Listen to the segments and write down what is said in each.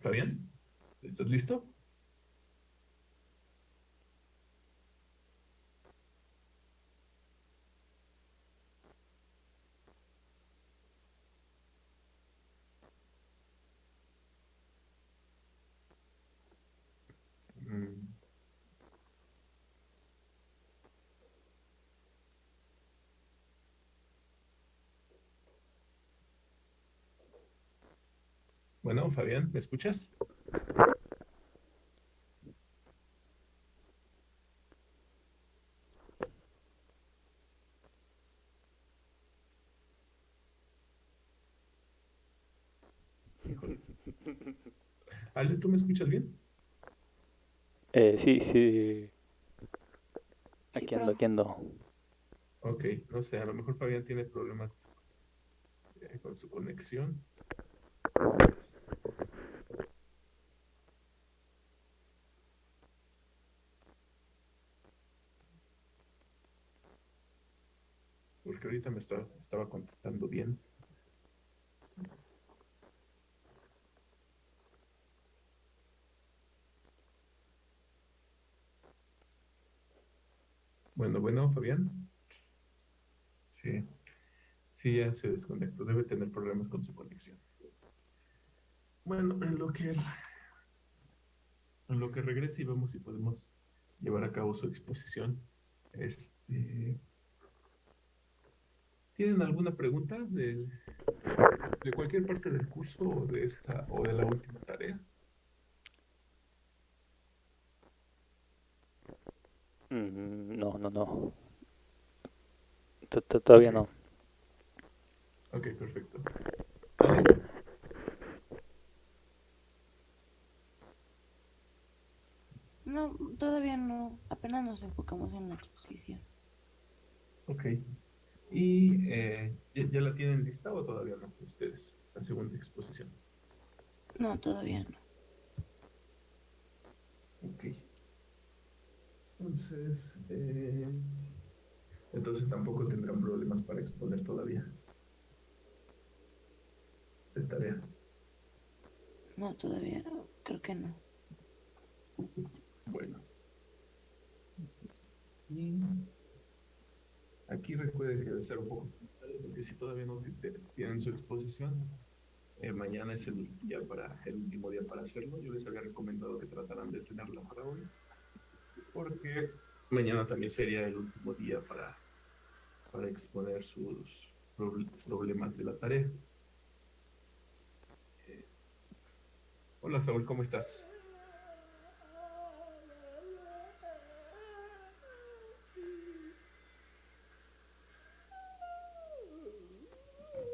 Fabián, ¿estás listo? Bueno, Fabián, ¿me escuchas? Ale, ¿tú me escuchas bien? Eh, sí, sí. Aquí ando, aquí ando. Ok, no sé, a lo mejor Fabián tiene problemas eh, con su conexión. Ahorita me estaba, estaba contestando bien. Bueno, bueno, Fabián. Sí, sí, ya se desconectó. Debe tener problemas con su conexión. Bueno, en lo que, en lo que regrese y vemos si podemos llevar a cabo su exposición. Este, ¿Tienen alguna pregunta de, de cualquier parte del curso o de esta o de la última tarea? Mm, No, no, no. To- to- Todavía Ok, no. ok, perfecto. No, todavía no. Apenas nos enfocamos en la exposición. ok. ¿Y eh, ¿ya, ya la tienen lista o todavía no ustedes? La segunda exposición. No, todavía no. Ok. Entonces, eh, entonces tampoco tendrán problemas para exponer todavía de tarea. No, todavía no. Creo que no. Bueno. Y aquí recuerden ser un poco porque si todavía no tienen su exposición, eh, mañana es el día para el último día para hacerlo. Yo les había recomendado que trataran de tenerla para hoy, porque mañana también sería el último día para, para exponer sus proble- problemas de la tarea. Eh, hola Saúl, ¿cómo estás?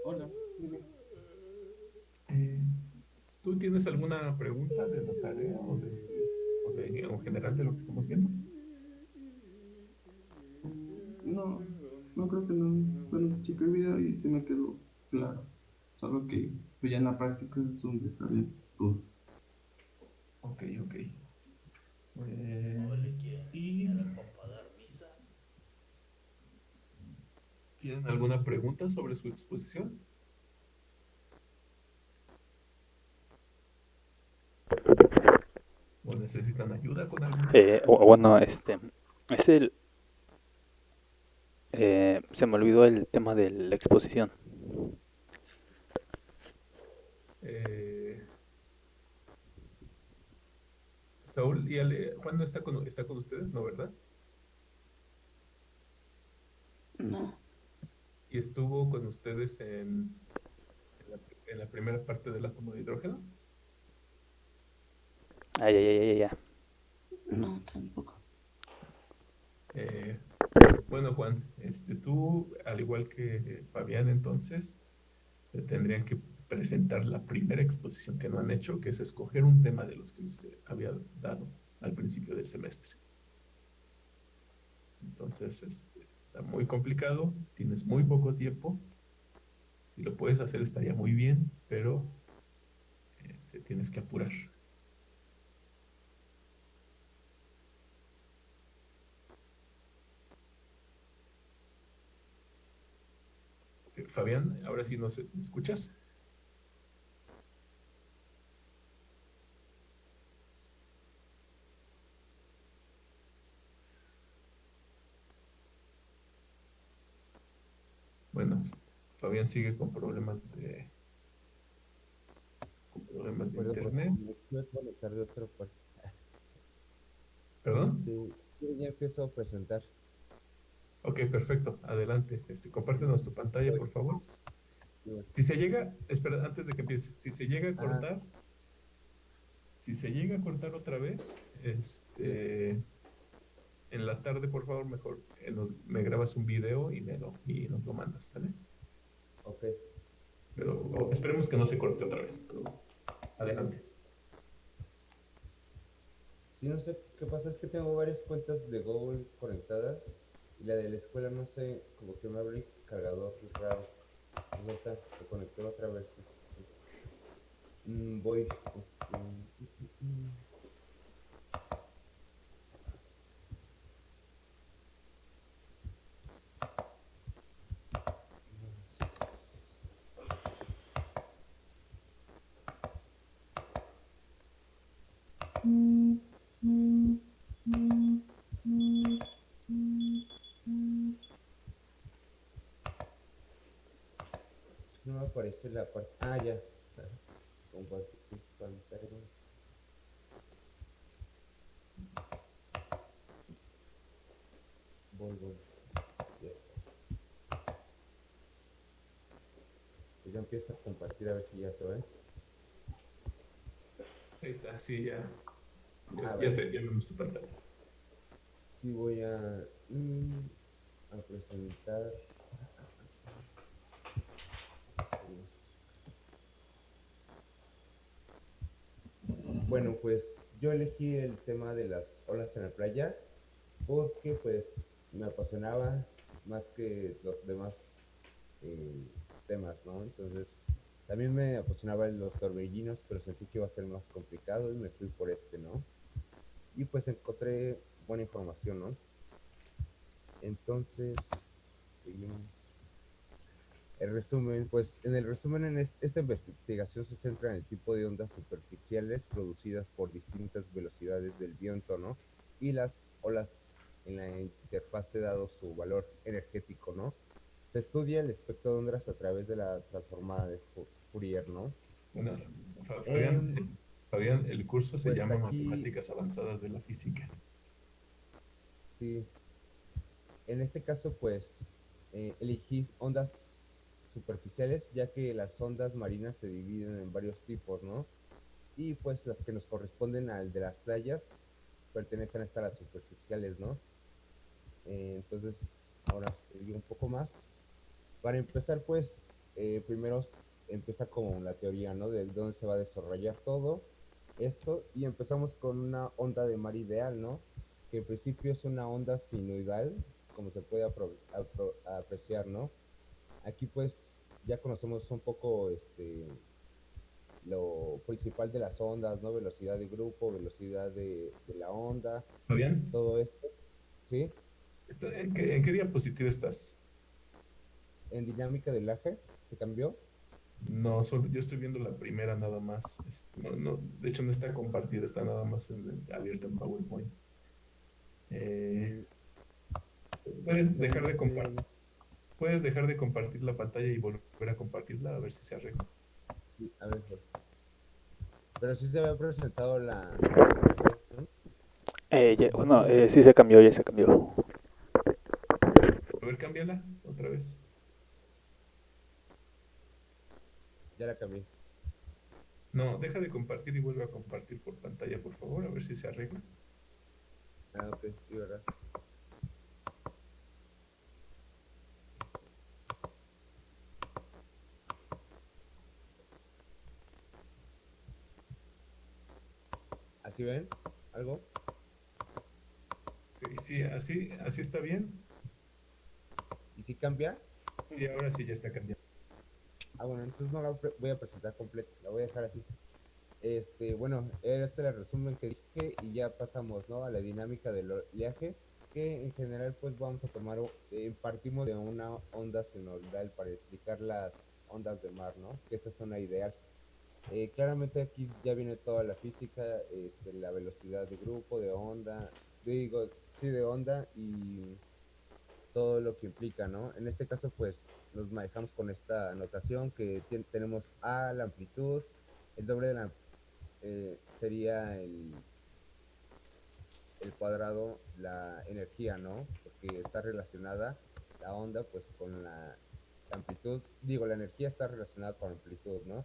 Hola, dime. Eh, ¿Tú tienes alguna pregunta de la tarea o de, o de- en general de lo que estamos viendo? No, no creo que no. Bueno, chequé el video y se me quedó claro. Solo que pues, ya en la práctica es donde salen dudas. Ok, ok. Eh, ¿y tienen alguna pregunta sobre su exposición? ¿O necesitan ayuda con algo? Eh, bueno, este, es el, eh, se me olvidó el tema de la exposición. Eh, Saúl y Ale, Juan no está con, está con ustedes, ¿no, verdad? No. Y estuvo con ustedes en, en la, en la primera parte del átomo de hidrógeno. Ay, ay, ay, ay, ay. No, tampoco. Eh, bueno, Juan, este, tú, al igual que Fabián, entonces, te tendrían que presentar la primera exposición que no han hecho, que es escoger un tema de los que les había dado al principio del semestre. Entonces, este, está muy complicado, tienes muy poco tiempo. Si lo puedes hacer estaría muy bien, pero eh, te tienes que apurar. Fabián, ahora sí nos escuchas. Bueno, Fabián sigue con problemas de con problemas de internet. Perdón. Este, ya empiezo a presentar. Ok, perfecto. Adelante. Este, compártenos tu pantalla, por favor. Si se llega, espera, antes de que empiece, si se llega a Ah. cortar, si se llega a cortar otra vez, este, en la tarde, por favor, mejor eh, nos, me grabas un video y, me lo, y nos lo mandas, ¿sale? Ok. Pero esperemos que no se corte otra vez. pero adelante. Sí, no sé qué pasa, es que tengo varias cuentas de Google conectadas y la de la escuela no sé, como que me abre el cargador, es raro. Pues ahorita se conectó otra vez. Mm, voy. Este, mm. Es me aparece la parte. Ah, ya. Compartir pantalla. Voy, voy. Ya está. Pues ya empiezo a compartir a ver si ya se ve. Ahí está, sí, ya. Ya, Ah, ya te ya vemos tu pantalla. Sí, voy a, mm, a presentar. Bueno, pues yo elegí el tema de las olas en la playa porque pues me apasionaba más que los demás eh, temas, ¿no? Entonces también me apasionaban los torbellinos, pero sentí que iba a ser más complicado y me fui por este, ¿no? Y pues encontré buena información, ¿no? Entonces, seguimos. El resumen, pues en el resumen, en es- esta investigación se centra en el tipo de ondas superficiales producidas por distintas velocidades del viento, ¿no? Y las olas en la interfase dado su valor energético, ¿no? Se estudia el espectro de ondas a través de la transformada de Fourier, ¿no? Bueno, Fa- Fabián, Fabián, el curso se pues llama aquí- Matemáticas Avanzadas de la Física. Sí. En este caso, pues, eh, elegí ondas superficiales, ya que las ondas marinas se dividen en varios tipos, ¿no? Y pues las que nos corresponden al de las playas pertenecen a estas las superficiales, ¿no? Eh, entonces, ahora seguí un poco más. Para empezar, pues, eh, primero empieza con la teoría, ¿no? De dónde se va a desarrollar todo esto. Y empezamos con una onda de mar ideal, ¿no? que en principio es una onda sinusoidal, como se puede apreciar, ¿no? Aquí pues ya conocemos un poco este lo principal de las ondas, ¿no? Velocidad de grupo, velocidad de, de la onda, Fabián, todo esto, ¿sí? ¿está- ¿en qué, en qué diapositiva estás? En dinámica del eje se cambió. No, solo yo estoy viendo la primera nada más. Este, no, no, de hecho, no está compartida, está nada más en- abierta en PowerPoint. Eh, puedes dejar de compartir, puedes dejar de compartir la pantalla y volver a compartirla a ver si se arregla. Sí, a ver, pues. Pero sí se había presentado la. Eh, ya- bueno, eh, sí se cambió, ya se cambió. A ver, cámbiala otra vez. Ya la cambié. No, deja de compartir y vuelve a compartir por pantalla, por favor, a ver si se arregla. Ah, ok, sí, ¿verdad? ¿Así ven? ¿Algo? Sí, así, así está bien. ¿Y si cambia? Sí, ahora sí ya está cambiando. Ah, bueno, entonces no la voy a presentar completa, la voy a dejar así. Este, bueno, este era el resumen que dije y ya pasamos, ¿no? A la dinámica del oleaje, que en general pues vamos a tomar, eh, partimos de una onda sinusoidal para explicar las ondas de mar, ¿no? Que esta es una ideal. Eh, claramente aquí ya viene toda la física, este, la velocidad de grupo, de onda, digo, sí, de onda y todo lo que implica, ¿no? En este caso, pues nos manejamos con esta notación que tenemos A, la amplitud, el doble de la eh, sería el, el cuadrado, la energía, ¿no? Porque está relacionada la onda, pues con la amplitud, digo, la energía está relacionada con la amplitud, ¿no?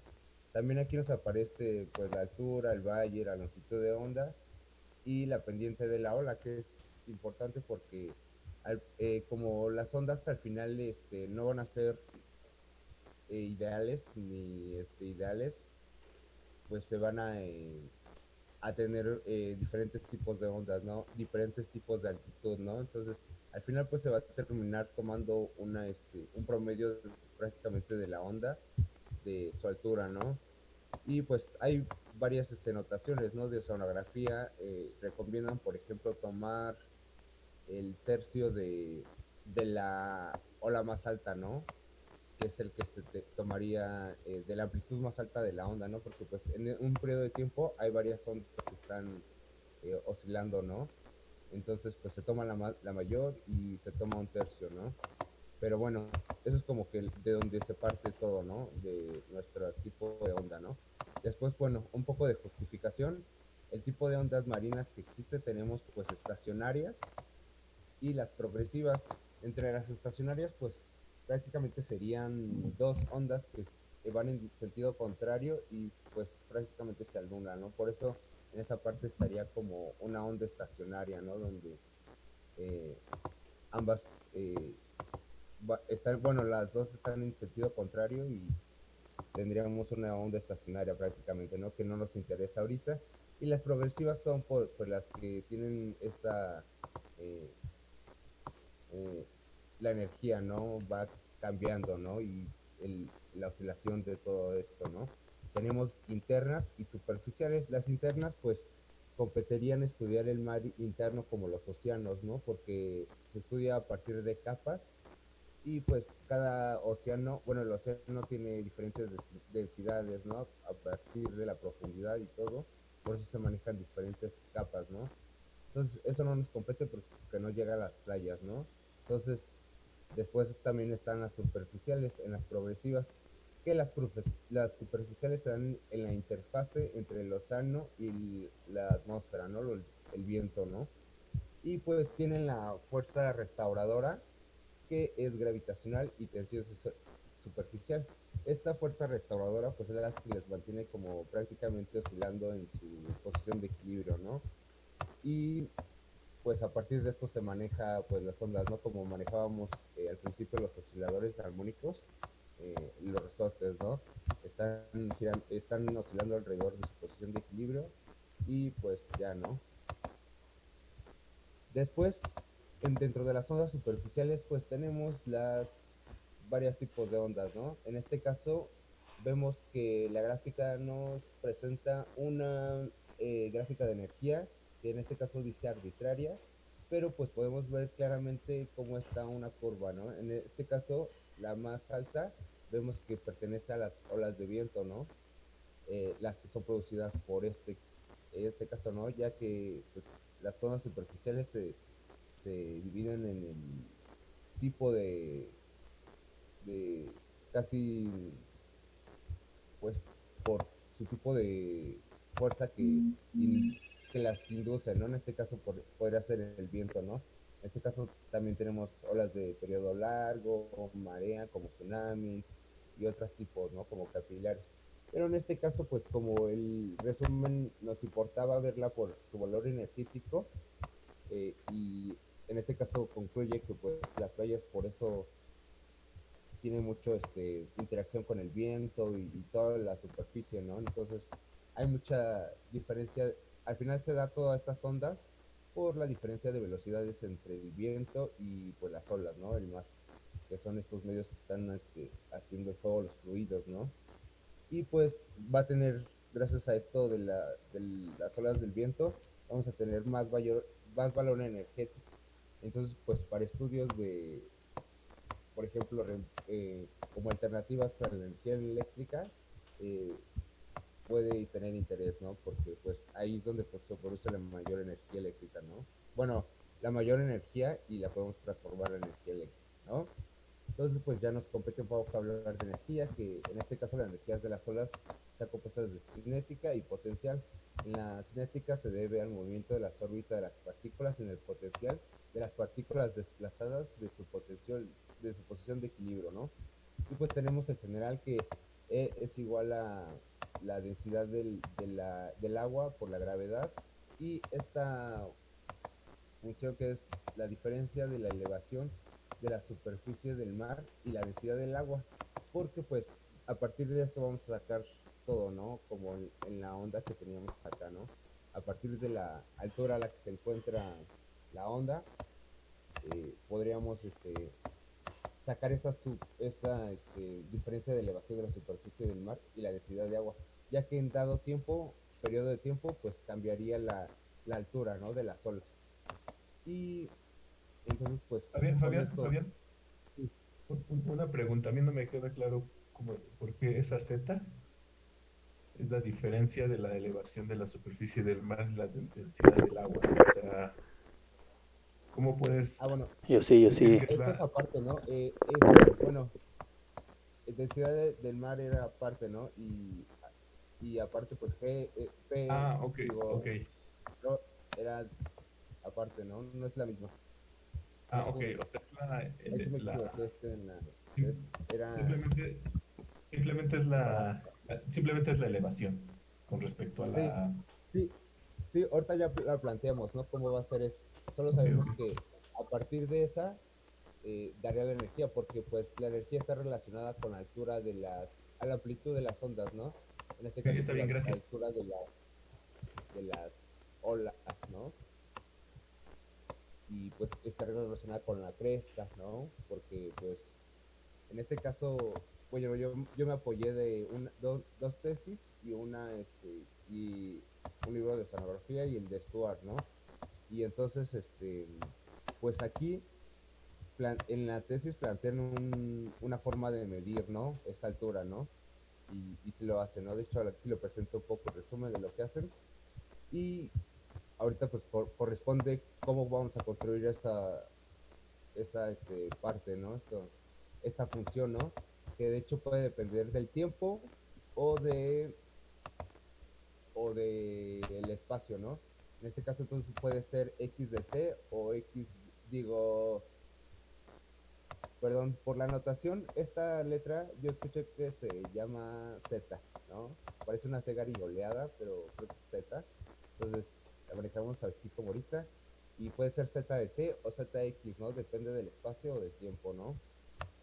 También aquí nos aparece, pues, la altura, el valle, la longitud de onda y la pendiente de la ola, que es importante porque eh, como las ondas al final este, no van a ser eh, ideales ni este, ideales, pues se van a, eh, a tener diferentes tipos de ondas, ¿no? Diferentes tipos de altitud, ¿no? Entonces, al final pues se va a terminar tomando una, este, un promedio prácticamente de la onda, de su altura, ¿no? Y pues hay varias este, notaciones, ¿no? De oceanografía, eh, recomiendan, por ejemplo, tomar el tercio de, de la ola más alta, ¿no? Que es el que se te tomaría eh, de la amplitud más alta de la onda, ¿no? Porque pues en un periodo de tiempo hay varias ondas que están eh, oscilando, ¿no? Entonces pues se toma la, ma- la mayor y se toma un tercio, ¿no? Pero bueno, eso es como que de donde se parte todo, ¿no? De nuestro tipo de onda, ¿no? Después, bueno, un poco de justificación. El tipo de ondas marinas que existe tenemos pues estacionarias y las progresivas. Entre las estacionarias pues prácticamente serían dos ondas que van en sentido contrario y pues prácticamente se anulan, ¿no? Por eso en esa parte estaría como una onda estacionaria, ¿no? Donde eh, ambas eh, va- bueno, las dos están en sentido contrario y tendríamos una onda estacionaria prácticamente, ¿no? Que no nos interesa ahorita. Y las progresivas son por, por las que tienen esta, eh, eh, la energía, ¿no? Va cambiando, ¿no? Y el- la oscilación de todo esto, ¿no? Tenemos internas y superficiales. Las internas, pues, competirían estudiar el mar interno como los océanos, ¿no? Porque se estudia a partir de capas y pues cada océano, bueno, el océano tiene diferentes dens- densidades, ¿no? A partir de la profundidad y todo, por eso se manejan diferentes capas, ¿no? Entonces, eso no nos compete porque no llega a las playas, ¿no? Entonces, después también están las superficiales, en las progresivas, que las, las superficiales se dan en la interfase entre el océano y la atmósfera, ¿no? El viento, ¿no? Y pues tienen la fuerza restauradora, que es gravitacional y tensión su- superficial. Esta fuerza restauradora pues es la que les mantiene como prácticamente oscilando en su posición de equilibrio, ¿no? Y pues a partir de esto se maneja pues las ondas, ¿no? Como manejábamos eh, al principio los osciladores armónicos, eh, los resortes, ¿no? Están, giran- están oscilando alrededor de su posición de equilibrio y pues ya, ¿no? Después, en- dentro de las ondas superficiales, pues tenemos las varios tipos de ondas, ¿no? En este caso, vemos que la gráfica nos presenta una eh, gráfica de energía, que en este caso dice arbitraria, pero pues podemos ver claramente cómo está una curva, ¿no? En este caso, la más alta, vemos que pertenece a las olas de viento, ¿no? Eh, las que son producidas por este, en este caso, ¿no? Ya que pues, las zonas superficiales se, se dividen en el tipo de, de casi, pues, por su tipo de fuerza que, que las induce, ¿no? En este caso por- podría ser el viento, ¿no? En este caso también tenemos olas de periodo largo, marea, como tsunamis y otros tipos, ¿no? Como capilares. Pero en este caso, pues como el resumen nos importaba verla por su valor energético, eh, y en este caso concluye que pues las playas por eso tienen mucho este interacción con el viento y, toda la superficie, ¿no? Entonces hay mucha diferencia, al final se da todas estas ondas por la diferencia de velocidades entre el viento y pues las olas, ¿no? El mar, que son estos medios que están este, haciendo todos los fluidos, ¿no? Y pues va a tener, gracias a esto de, la, de las olas del viento, vamos a tener más, valor, más valor energético. Entonces, pues para estudios de, por ejemplo, eh, como alternativas para la energía eléctrica, eh, puede tener interés, ¿no? Porque pues ahí es donde pues, se produce la mayor energía eléctrica, ¿no? Bueno, la mayor energía y la podemos transformar en energía eléctrica, ¿no? Entonces, pues ya nos compete un poco hablar de energía, que en este caso la energía de las olas está compuesta de cinética y potencial. En la cinética se debe al movimiento de las órbitas de las partículas en el potencial de las partículas desplazadas de su potencial, de su posición de equilibrio, ¿no? Y pues tenemos en general que E es igual a la densidad del, del agua por la gravedad y esta función que es la diferencia de la elevación de la superficie del mar y la densidad del agua, porque pues a partir de esto vamos a sacar todo, ¿no? Como en, en la onda que teníamos acá, ¿no? A partir de la altura a la que se encuentra la onda, eh, podríamos este, sacar esta, sub- esta este, diferencia de elevación de la superficie del mar y la densidad de agua, ya que en dado tiempo, periodo de tiempo, pues cambiaría la, la altura, ¿no? De las olas. Y entonces, pues... Fabián, Fabián, esto- una pregunta, a mí no me queda claro cómo, por qué esa Z es la diferencia de la elevación de la superficie del mar y la densidad del agua. O sea, ¿cómo puedes Ah, bueno, Yo sí, yo sí. Esto es aparte, ¿no? Eh, es- bueno, densidad de- del mar era aparte, ¿no? Y, y aparte, pues P, eh, P Ah, ok, digo, ok. era aparte, ¿no? No es la misma. Ah, ok, o sea, es la, Ahí sí me la- equivoqué, en la- sim- es- era... simplemente, simplemente es la, simplemente es la elevación con respecto a Sí. la, Sí, sí, ahorita ya la planteamos, ¿no? ¿Cómo va a ser eso? Solo sabemos que a partir de esa eh, daría la energía, porque pues la energía está relacionada con la altura de las, a la amplitud de las ondas, ¿no? En este caso, está bien, la gracias. altura de las, de las olas, ¿no? Y pues está relacionada con la cresta, ¿no? Porque pues en este caso, bueno, yo, yo me apoyé de una, dos, dos tesis y una, este, y un libro de oceanografía y el de Stuart, ¿no? Y entonces, este, pues aquí, en la tesis plantean un- una forma de medir, ¿no? Esta altura, ¿no? Y, sí lo hacen, ¿no? De hecho, aquí lo presento un poco el resumen de lo que hacen. Y ahorita, pues, cor- corresponde cómo vamos a construir esa, esa este, parte, ¿no? Esto, esta función, ¿no? Que de hecho puede depender del tiempo o de o de espacio, ¿no? En este caso entonces puede ser x de t o x, digo, perdón, por la anotación, esta letra yo escuché que se llama z, ¿no? Parece una C garigoleada, pero creo que es z. Entonces la manejamos así como ahorita. Y puede ser z de t o zx, ¿no? Depende del espacio o del tiempo, ¿no?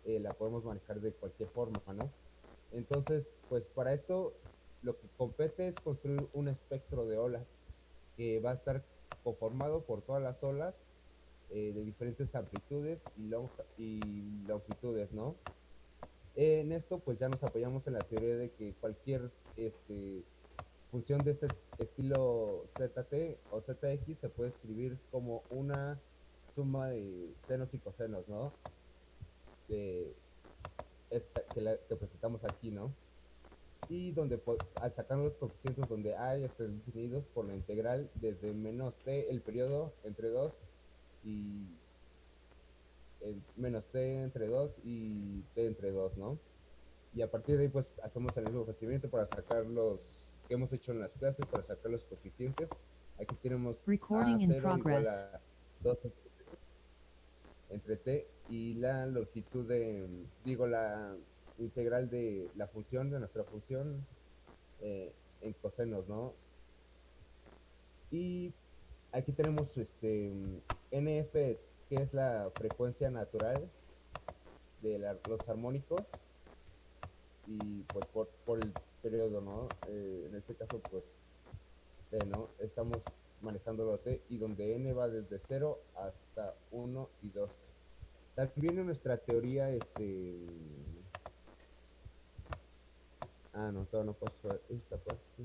Eh, la podemos manejar de cualquier forma, ¿no? Entonces, pues para esto lo que compete es construir un espectro de olas que va a estar conformado por todas las olas eh, de diferentes amplitudes y, longitudes, ¿no? En esto pues ya nos apoyamos en la teoría de que cualquier este, función de este estilo ZT o ZX se puede escribir como una suma de senos y cosenos, ¿no? Que, que presentamos aquí, ¿no? Y donde al sacar los coeficientes donde hay están definidos por la integral desde menos t el periodo entre 2 y el menos t entre 2 y t entre 2, ¿no? Y a partir de ahí pues hacemos el mismo procedimiento para sacar los que hemos hecho en las clases, para sacar los coeficientes. Aquí tenemos Recording in A0 igual a 2 entre t y la longitud de, digo, la integral de la función, de nuestra función eh, en cosenos, ¿no? Y aquí tenemos este NF, que es la frecuencia natural de los armónicos y pues por, por el periodo, ¿no? Eh, en este caso, pues, T, ¿no? Estamos manejando lo T y donde N va desde 0 hasta 1 y 2. También nuestra teoría, este... Ah, no, todavía no paso a esta parte.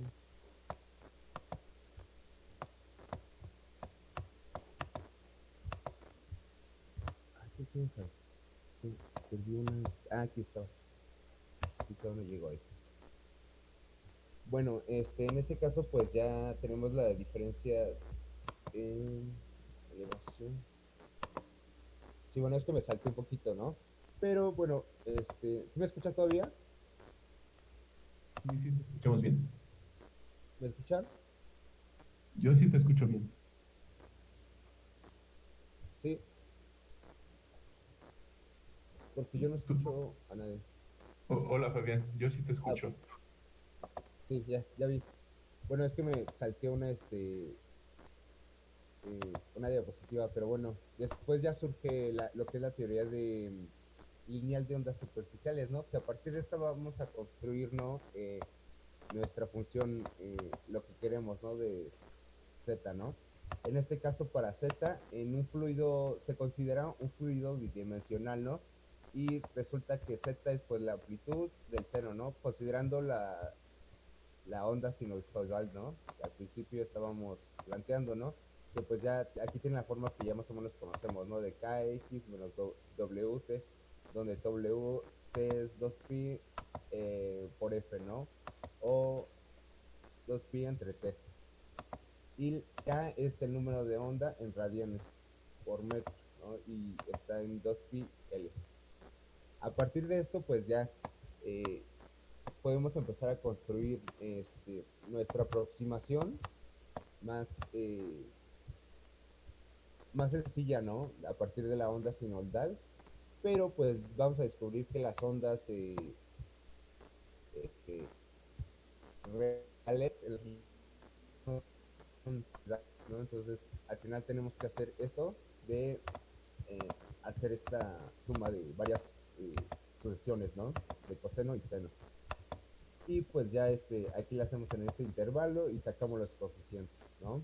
Ah, ¿qué tienes ahí? Sí, perdí. Ah, aquí está. Sí, todavía no llegó ahí. Bueno, este, en este caso, pues ya tenemos la diferencia en... elevación. Sí, bueno, es que me salté un poquito, ¿no? Pero bueno, este, ¿sí me escuchan todavía? Sí, sí, te escuchamos bien. ¿Me escuchan? Yo sí te escucho bien. Sí. Porque yo no escucho a nadie. O- hola Fabián, yo sí te escucho. Sí, ya, ya vi. Bueno, es que me salté una, este, eh, una diapositiva, pero bueno, después ya surge la- lo que es la teoría de lineal de ondas superficiales, ¿no? Que a partir de esta vamos a construir, ¿no? Eh, nuestra función, eh, lo que queremos, ¿no? De z, ¿no? En este caso para z, en un fluido, se considera un fluido bidimensional, ¿no? Y resulta que z es pues la amplitud del seno, ¿no? Considerando la, la onda sinusoidal, ¿no? Que al principio estábamos planteando, ¿no? Que pues ya aquí tiene la forma que ya más o menos conocemos, ¿no? De kx menos wt, donde w es 2pi eh, por f, ¿no? O 2pi entre t. Y k es el número de onda en radianes por metro, ¿no? Y está en 2pi l. A partir de esto, pues ya eh, podemos empezar a construir este, nuestra aproximación más, eh, más sencilla, ¿no? A partir de la onda sinoidal, pero pues vamos a descubrir que las ondas eh, este, reales ¿no? Entonces, al final tenemos que hacer esto de eh, hacer esta suma de varias eh, sucesiones, ¿no? De coseno y seno y pues ya este aquí la hacemos en este intervalo y sacamos los coeficientes no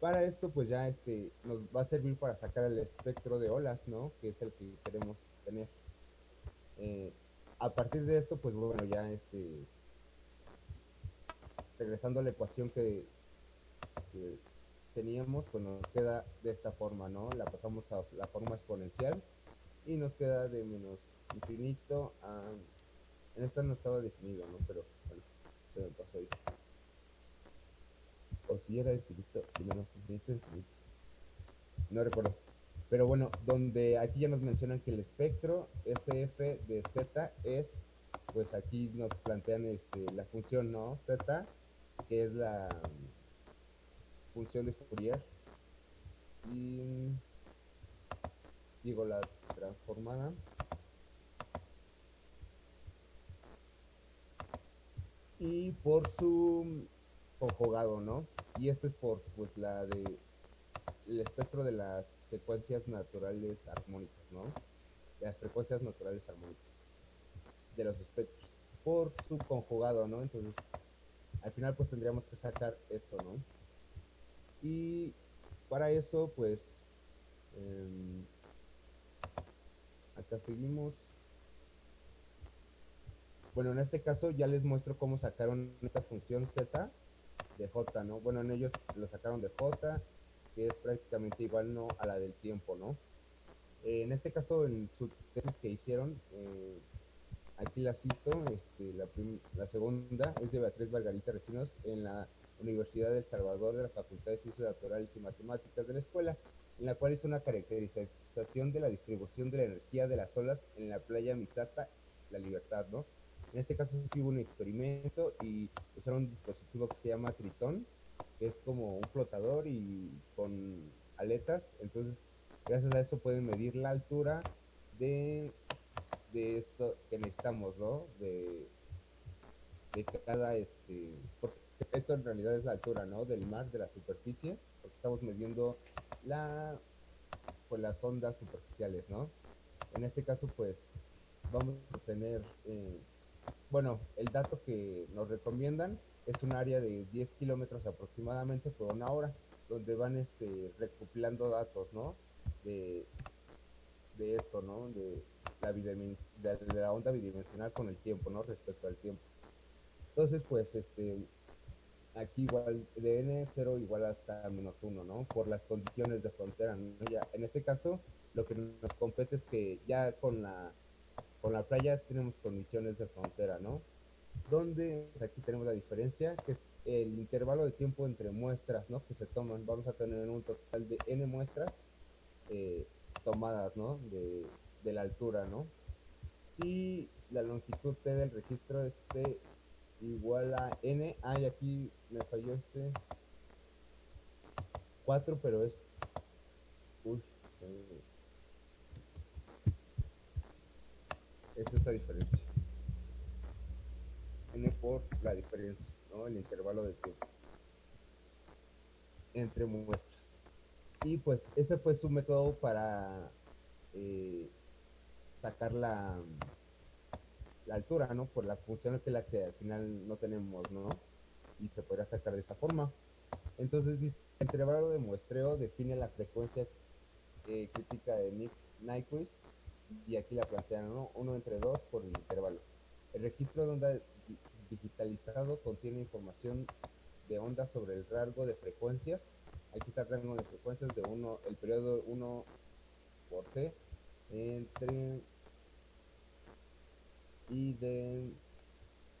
para esto pues ya este nos va a servir para sacar el espectro de olas no que es el que queremos tener Eh, a partir de esto pues bueno ya este regresando a la ecuación que, que teníamos pues nos queda de esta forma no la pasamos a la forma exponencial y nos queda de menos infinito a en esta no estaba definido, ¿no? Pero bueno, se me pasó ahí. O si era infinito, y menos infinito, infinito. No recuerdo. Pero bueno, donde aquí ya nos mencionan que el espectro SF de Z es, pues aquí nos plantean este, la función, ¿no? Z, que es la mm, función de Fourier. Y mm, digo la transformada. y por su conjugado, ¿no? Y esto es por pues la de el espectro de las secuencias naturales armónicas, ¿no? Las frecuencias naturales armónicas de los espectros por su conjugado, ¿no? Entonces, al final pues tendríamos que sacar esto, ¿no? Y para eso pues em, acá seguimos bueno, en este caso ya les muestro cómo sacaron esta función z de j, ¿no? Bueno, en ellos lo sacaron de j, que es prácticamente igual ¿no? a la del tiempo, ¿no? Eh, en este caso, en su tesis que hicieron, eh, aquí la cito, este, la, la segunda es de Beatriz Margarita Recinos en la Universidad del Salvador de la Facultad de Ciencias Naturales y Matemáticas de la escuela, en la cual hizo una caracterización de la distribución de la energía de las olas en la playa Misata, La Libertad, ¿no? En este caso sí hubo un experimento y usaron un dispositivo que se llama Tritón, que es como un flotador y con aletas. Entonces, gracias a eso pueden medir la altura de, esto que necesitamos, ¿no? De, de cada, este, porque esto en realidad es la altura, ¿no? Del mar, de la superficie, porque estamos midiendo la, pues las ondas superficiales, ¿no? En este caso, pues, vamos a tener, eh, bueno, el dato que nos recomiendan es un área de 10 kilómetros aproximadamente por una hora, donde van este, recopilando datos, ¿no? De, de esto, ¿no? De la, de, la onda bidimensional con el tiempo, ¿no? Respecto al tiempo. Entonces, pues, este, aquí igual de n0 igual hasta menos 1, ¿no? Por las condiciones de frontera, ¿no? En este caso, lo que nos compete es que ya con la, con la playa tenemos condiciones de frontera, ¿no? donde aquí tenemos la diferencia, que es el intervalo de tiempo entre muestras, ¿no? Que se toman. Vamos a tener un total de n muestras eh, tomadas, ¿no? De, la altura, ¿no? Y la longitud t del registro este igual a n. Ah, y aquí me falló este 4, pero es... Uy, es esta diferencia n por la diferencia, ¿no? El intervalo de tiempo entre muestras. Y pues este fue su método para eh, sacar la, la altura, ¿no? Por la función que que al final no tenemos, ¿no? Y se podrá sacar de esa forma. Entonces, el intervalo de muestreo define la frecuencia eh, crítica de Nick Nyquist y aquí la plantean, ¿no? 1 entre 2 por el intervalo. El registro de onda digitalizado contiene información de ondas sobre el rango de frecuencias. Aquí está el rango de frecuencias de uno, el periodo 1 por t entre y de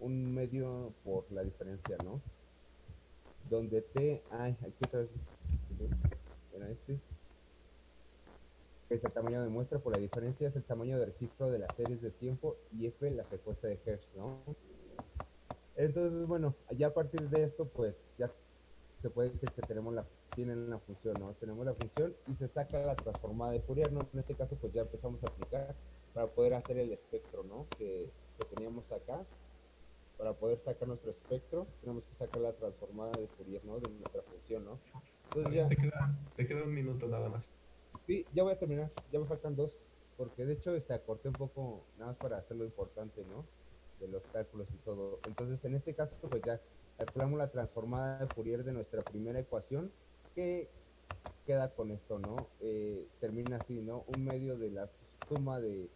un medio por la diferencia, ¿no? Donde t, ay, aquí otra vez, era este, es el tamaño de muestra por la diferencia, es el tamaño de registro de las series de tiempo y f la frecuencia de Hertz, ¿no? Entonces, bueno, ya a partir de esto, pues ya se puede decir que tenemos la, tienen la función, ¿no? Tenemos la función y se saca la transformada de Fourier, ¿no? En este caso, pues ya empezamos a aplicar para poder hacer el espectro, ¿no? Que, que teníamos acá. Para poder sacar nuestro espectro, tenemos que sacar la transformada de Fourier, ¿no? De nuestra función, ¿no? Entonces ya... Te queda, te queda un minuto nada más. Sí, ya voy a terminar, ya me faltan dos, porque de hecho este acorté un poco, nada más para hacerlo importante, ¿no? de los cálculos y todo. Entonces, en este caso, pues ya calculamos la transformada de Fourier de nuestra primera ecuación, que queda con esto, ¿no? Eh, termina así, ¿no? Un medio de la suma de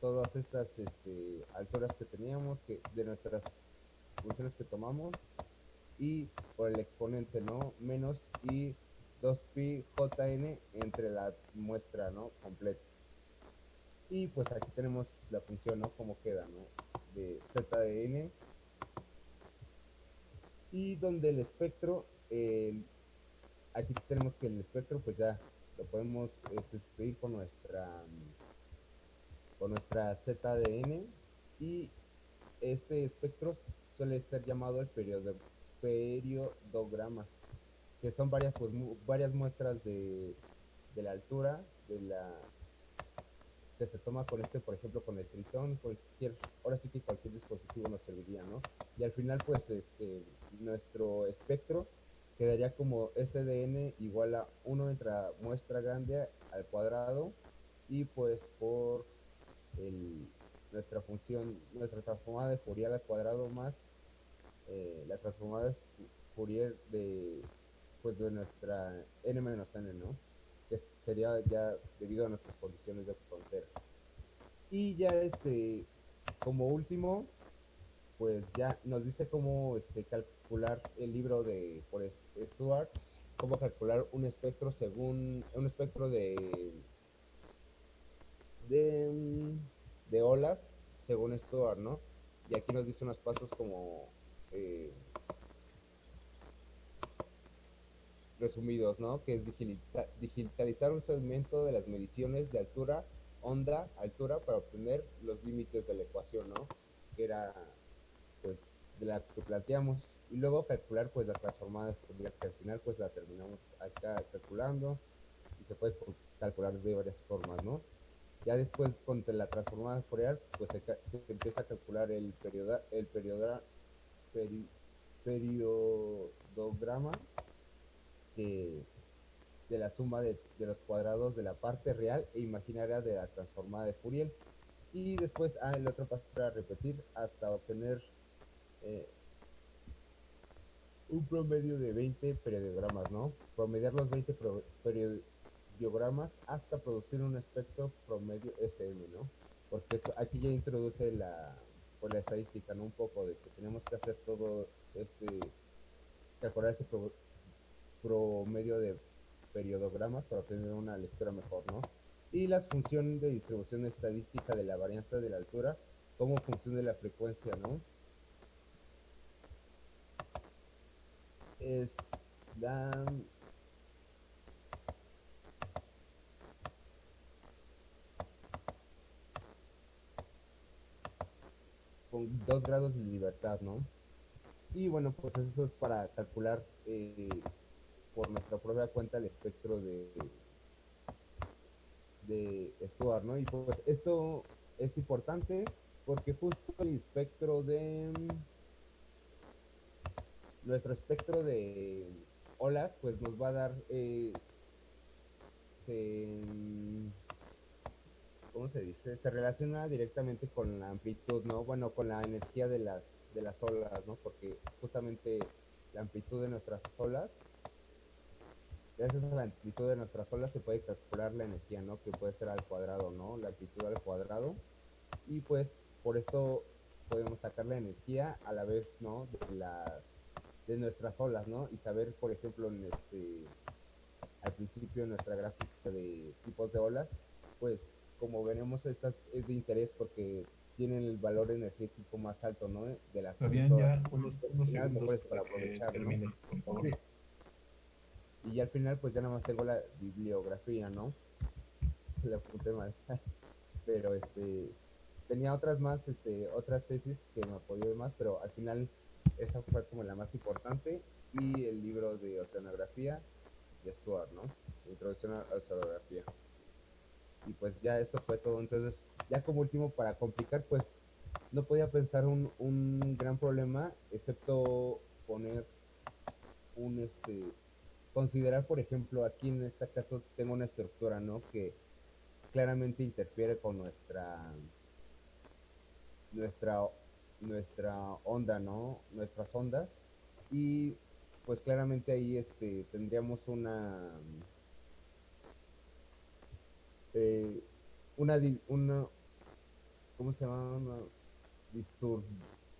todas estas este, alturas que teníamos, que de nuestras funciones que tomamos, y por el exponente, ¿no? Menos y 2pi jn entre la muestra, ¿no? Completa. Y pues aquí tenemos la función, ¿no? Como queda, ¿no? de Z de N y donde el espectro aquí tenemos que el espectro pues ya lo podemos sustituir con nuestra con nuestra Z de N y este espectro suele ser llamado el periodo, periodograma que son varias pues varias muestras de, de la altura de la se toma con este, por ejemplo, con el tritón, cualquier, ahora sí que cualquier dispositivo nos serviría, ¿no? Y al final, pues, este, nuestro espectro quedaría como SDN igual a 1 entre muestra grande al cuadrado y pues por el, nuestra función, nuestra transformada de Fourier al cuadrado más eh, la transformada de Fourier de, pues, de nuestra n menos n, ¿no? sería ya debido a nuestras condiciones de frontera. Y ya este, como último, pues ya nos dice cómo este, calcular el libro de por Stuart, cómo calcular un espectro según un espectro de de, de olas según Stuart, ¿no? Y aquí nos dice unos pasos como eh, resumidos, ¿no? Que es digitalizar un segmento de las mediciones de altura, onda, altura para obtener los límites de la ecuación, ¿no? Que era, pues, de la que planteamos. Y luego calcular, pues, la transformada de que al final, pues, la terminamos acá calculando y se puede calcular de varias formas, ¿no? Ya después, con la transformada Fourier, pues, se, empieza a calcular el periodo, el periodo, periodograma de, la suma de, los cuadrados de la parte real e imaginaria de la transformada de Fourier. Y después, ah, el otro paso para repetir hasta obtener eh, un promedio de 20 periodogramas, ¿no? Promediar los 20 periodogramas hasta producir un espectro promedio SM, ¿no? Porque esto, aquí ya introduce la, por la estadística, ¿no? Un poco de que tenemos que hacer todo este, calcular ese promedio de periodogramas para obtener una lectura mejor, ¿no? Y la función de distribución estadística de la varianza de la altura como función de la frecuencia, ¿no? Es la... Con dos grados de libertad, ¿no? Y bueno, pues eso es para calcular eh, por nuestra propia cuenta el espectro de, de Stuart, ¿no? Y pues esto es importante porque justo el espectro de nuestro espectro de olas pues nos va a dar eh, se, ¿cómo se dice? Se relaciona directamente con la amplitud, ¿no? Bueno, con la energía de las de las olas, ¿no? Porque justamente la amplitud de nuestras olas gracias a la amplitud de nuestras olas se puede calcular la energía, ¿no? Que puede ser al cuadrado, ¿no? La amplitud al cuadrado. Y pues por esto podemos sacar la energía a la vez, ¿no? De las de nuestras olas, ¿no? Y saber, por ejemplo, en este al principio en nuestra gráfica de tipos de olas, pues como veremos estas es de interés porque tienen el valor energético más alto, ¿no? De las todas. ya unos, segundos para para aprovechar, por favor. Sí. Y al final, pues ya nada más tengo la bibliografía, ¿no? La apunté mal. Pero este tenía otras más, este, otras tesis que me apoyó de más, pero al final esta fue como la más importante. Y el libro de oceanografía de Stuart, ¿no? Introducción a oceanografía. Y pues ya eso fue todo. Entonces, ya como último, para complicar, pues no podía pensar un, un gran problema, excepto poner un este considerar por ejemplo aquí en este caso tengo una estructura no que claramente interfiere con nuestra nuestra nuestra onda no nuestras ondas. Y pues claramente ahí este tendríamos una eh, una una cómo se llama Una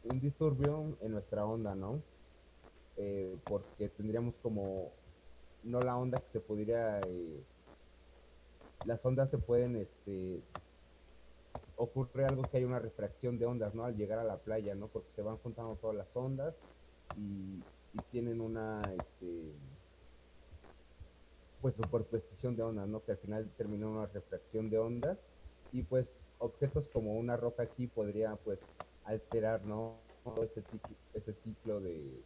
un disturbio en nuestra onda no eh, porque tendríamos como no la onda que se pudiera eh, las ondas se pueden este ocurre algo que hay una refracción de ondas no al llegar a la playa no porque se van juntando todas las ondas y, y tienen una este pues superposición de ondas no que al final termina una refracción de ondas y pues objetos como una roca aquí podría pues alterar no todo ese, ese ciclo de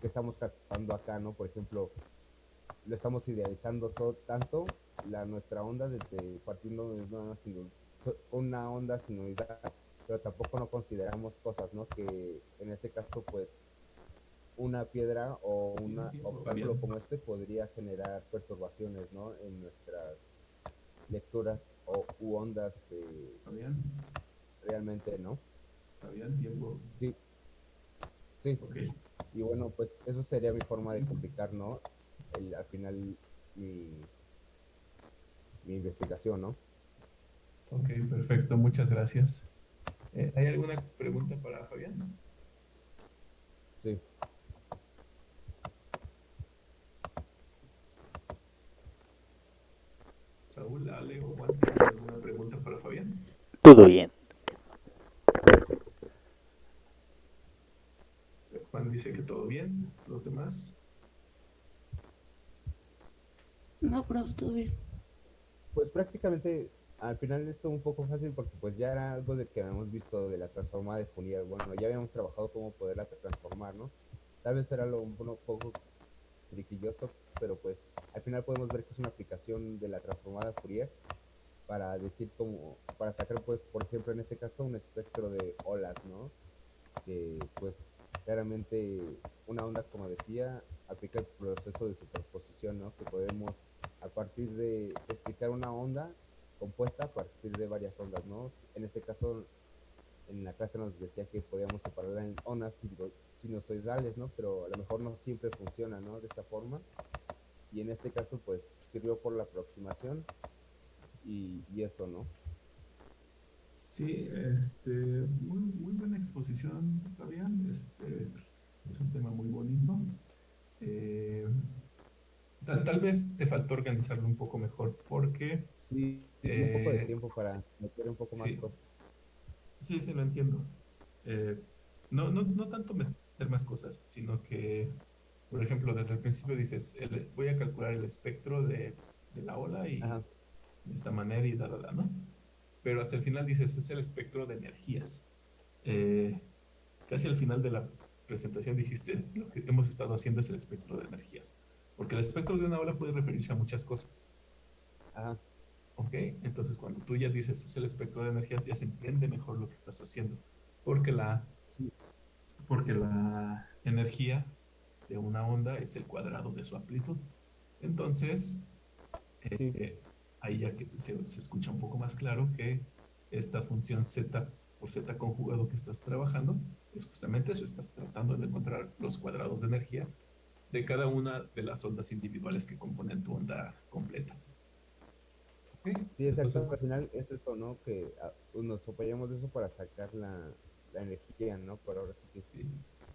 que estamos captando acá, ¿no? Por ejemplo, lo estamos idealizando todo tanto, la nuestra onda desde partiendo de una, una onda sin unidad, pero tampoco no consideramos cosas, ¿no? Que en este caso, pues, una piedra o entiendo, obstáculo como este podría generar perturbaciones, ¿no? En nuestras lecturas o u ondas eh, realmente, ¿no? Fabián, tiempo. Sí. Sí. Ok. Y bueno, pues eso sería mi forma de complicar, ¿no? El, al final mi, mi investigación, ¿no? Ok, perfecto, muchas gracias. Eh, ¿Hay alguna pregunta para Fabián? Sí. Saúl, Ale o Juan, ¿tienen alguna pregunta para Fabián? Todo bien. Juan dice que todo bien, los demás. No, profe, todo bien. Pues prácticamente al final esto un poco fácil porque pues ya era algo de que habíamos visto de la transformada de Fourier. Bueno, ya habíamos trabajado cómo poderla transformar, ¿no? Tal vez era lo un poco triquilloso, pero pues al final podemos ver que es una aplicación de la transformada Fourier para decir cómo, para sacar pues, por ejemplo, en este caso un espectro de olas, ¿no? Que pues claramente una onda, como decía, aplica el proceso de superposición, ¿no? Que podemos a partir de explicar una onda compuesta a partir de varias ondas, ¿no? En este caso, en la clase nos decía que podíamos separarla en ondas sinusoidales, ¿no? Pero a lo mejor no siempre funciona, ¿no? De esa forma. Y en este caso, pues, sirvió por la aproximación y eso, ¿no? Sí, este, muy, muy buena exposición, Fabián. Este, es un tema muy bonito. Eh, tal, tal vez te faltó organizarlo un poco mejor porque Sí, un poco de Eh, tiempo para meter un poco más sí. cosas. Sí, sí, lo entiendo. Eh, no, no, no tanto me- hacer más cosas, sino que, por ejemplo, desde el principio dices, el- voy a calcular el espectro de, de la ola y Ajá. de esta manera y da, da, da, ¿no? Pero hasta el final dices, es el espectro de energías. Eh, casi al final de la presentación dijiste, lo que hemos estado haciendo es el espectro de energías. Porque el espectro de una ola puede referirse a muchas cosas. Ajá. ¿Ok? Entonces, cuando tú ya dices es el espectro de energías, ya se entiende mejor lo que estás haciendo. Porque la, Sí. porque la energía de una onda es el cuadrado de su amplitud. Entonces, Sí. eh, ahí ya que se, se escucha un poco más claro que esta función z por z conjugado que estás trabajando es justamente eso, estás tratando de encontrar los cuadrados de energía de cada una de las ondas individuales que componen tu onda completa. Sí, exacto. Entonces, Al final es eso, ¿no? Que ah, nos apoyamos de eso para sacar la, la energía, ¿no? Pero ahora sí que Sí.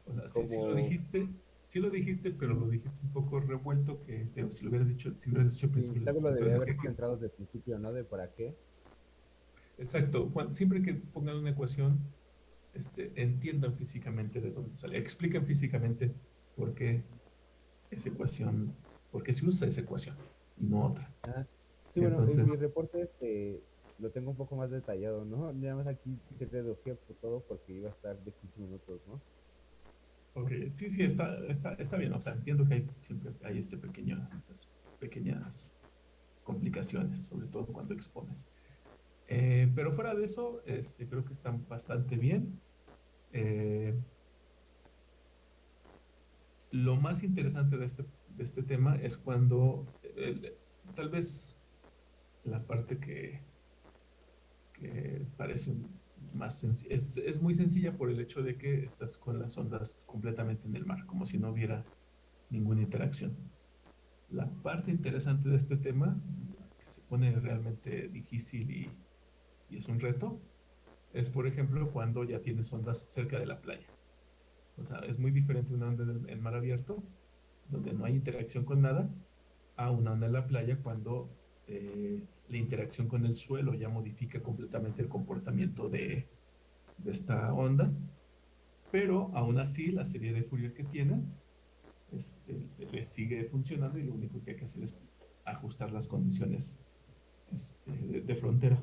O sea, sí, sí lo Como- dijiste, sí lo dijiste, pero lo dijiste un poco revuelto que si lo hubieras dicho, si hubieras dicho Sí, vez lo debería ¿por haber qué? centrado desde el principio, ¿no? De para qué. Exacto, siempre que pongan una ecuación, este, entiendan físicamente de dónde sale, expliquen físicamente por qué esa ecuación, por qué se usa esa ecuación y no otra. Ah, sí, bueno, en mi reporte este lo tengo un poco más detallado, ¿no? Nada más aquí se reduje por todo porque iba a estar de 15 minutos, ¿no? Ok, sí, sí, está, está, está bien, o sea, entiendo que hay, siempre hay este pequeño, estas pequeñas complicaciones, sobre todo cuando expones. Eh, pero fuera de eso, este, creo que están bastante bien. Eh, lo más interesante de este, de este tema es cuando, tal vez la parte que, que parece un- más es, es muy sencilla por el hecho de que estás con las ondas completamente en el mar, como si no hubiera ninguna interacción. La parte interesante de este tema, que se pone realmente difícil y, y es un reto, es por ejemplo cuando ya tienes ondas cerca de la playa. O sea, es muy diferente una onda en mar abierto, donde no hay interacción con nada, a una onda en la playa cuando eh, la interacción con el suelo ya modifica completamente el comportamiento de, de esta onda. Pero aún así, la serie de Fourier que tienen este, le sigue funcionando y lo único que hay que hacer es ajustar las condiciones este, de, de frontera.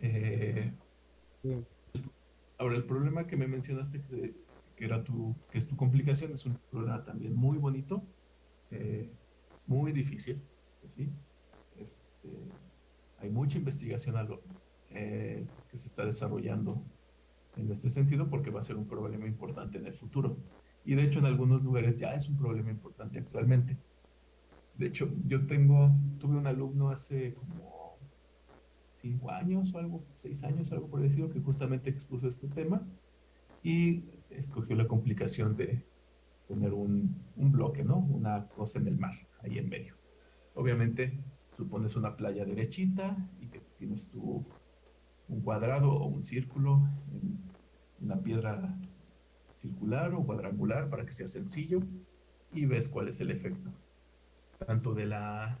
Eh. Ahora, el problema que me mencionaste que, que era tu, que es tu complicación, es un problema también muy bonito, eh, muy difícil, ¿sí? Este, hay mucha investigación a lo- eh, que se está desarrollando en este sentido porque va a ser un problema importante en el futuro. Y de hecho en algunos lugares ya es un problema importante actualmente. De hecho, yo tengo, tuve un alumno hace como cinco años o algo, seis años, algo por decirlo, que justamente expuso este tema y escogió la complicación de poner un, un bloque, ¿no? Una cosa en el mar, ahí en medio. Obviamente, supones una playa derechita y que tienes tu un cuadrado o un círculo en una piedra circular o cuadrangular para que sea sencillo y ves cuál es el efecto. Tanto de la,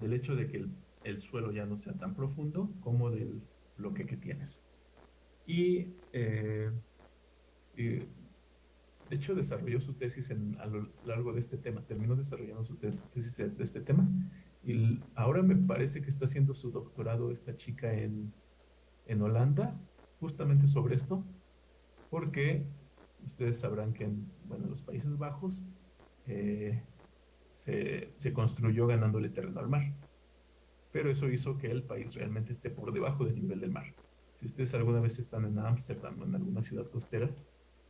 del hecho de que el, el suelo ya no sea tan profundo como del bloque que tienes. Y, eh, y, de hecho desarrolló su tesis en, a lo largo de este tema, terminó desarrollando su tes- tesis de este tema y ahora me parece que está haciendo su doctorado esta chica en, en Holanda, justamente sobre esto, porque ustedes sabrán que en, bueno, en los Países Bajos eh, se, se construyó ganándole terreno al mar. Pero eso hizo que el país realmente esté por debajo del nivel del mar. Si ustedes alguna vez están en Ámsterdam o en alguna ciudad costera,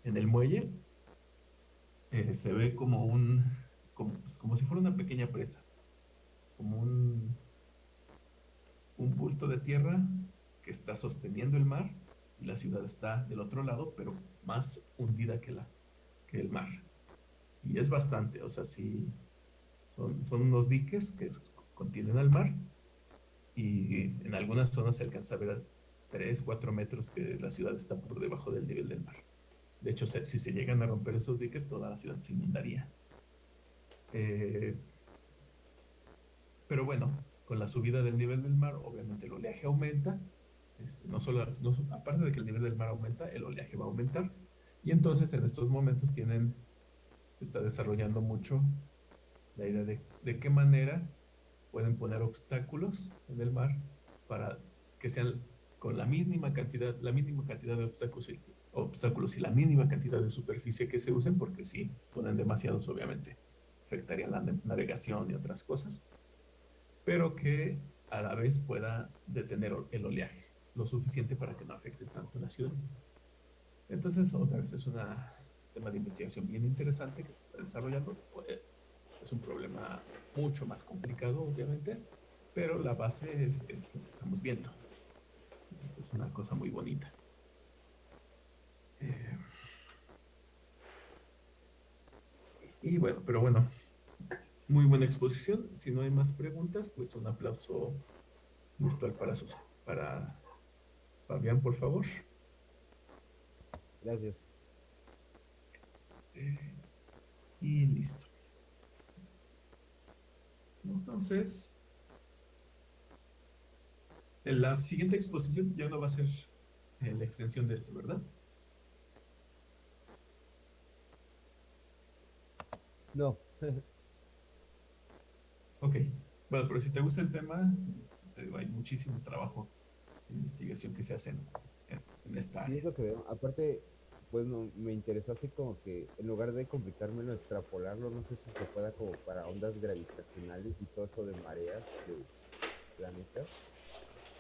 en el muelle, eh, se ve como un, como, pues, como si fuera una pequeña presa, como un, un bulto de tierra que está sosteniendo el mar y la ciudad está del otro lado, pero más hundida que, la, que el mar. Y es bastante, o sea, sí, son, son unos diques que contienen al mar y en algunas zonas se alcanza a ver a 3, 4 metros que la ciudad está por debajo del nivel del mar. De hecho, si se llegan a romper esos diques, toda la ciudad se inundaría. Eh, pero bueno, con la subida del nivel del mar, obviamente el oleaje aumenta. Este, no solo, no aparte de que el nivel del mar aumenta, el oleaje va a aumentar. Y entonces en estos momentos tienen, se está desarrollando mucho la idea de, de qué manera pueden poner obstáculos en el mar para que sean con la mínima cantidad, la mínima cantidad de obstáculos y, obstáculos y la mínima cantidad de superficie que se usen, porque si ponen demasiados, obviamente, afectaría la navegación y otras cosas, pero que a la vez pueda detener el oleaje, lo suficiente para que no afecte tanto la ciudad. Entonces, otra vez, es un tema de investigación bien interesante que se está desarrollando. Eh, es un problema mucho más complicado, obviamente, pero la base es lo que estamos viendo. Esa es una cosa muy bonita. Eh, y bueno, pero bueno, muy buena exposición. Si no hay más preguntas, pues un aplauso virtual para, sus, para Fabián, por favor. Gracias. Eh, y listo. Entonces, en la siguiente exposición ya no va a ser la extensión de esto, ¿verdad? No. ok. Bueno, pero si te gusta el tema, hay muchísimo trabajo de investigación que se hace en, esta área. Sí, es lo que veo. Aparte, pues me interesó así como que en lugar de complicármelo, extrapolarlo, no sé si se pueda como para ondas gravitacionales y todo eso de mareas de planetas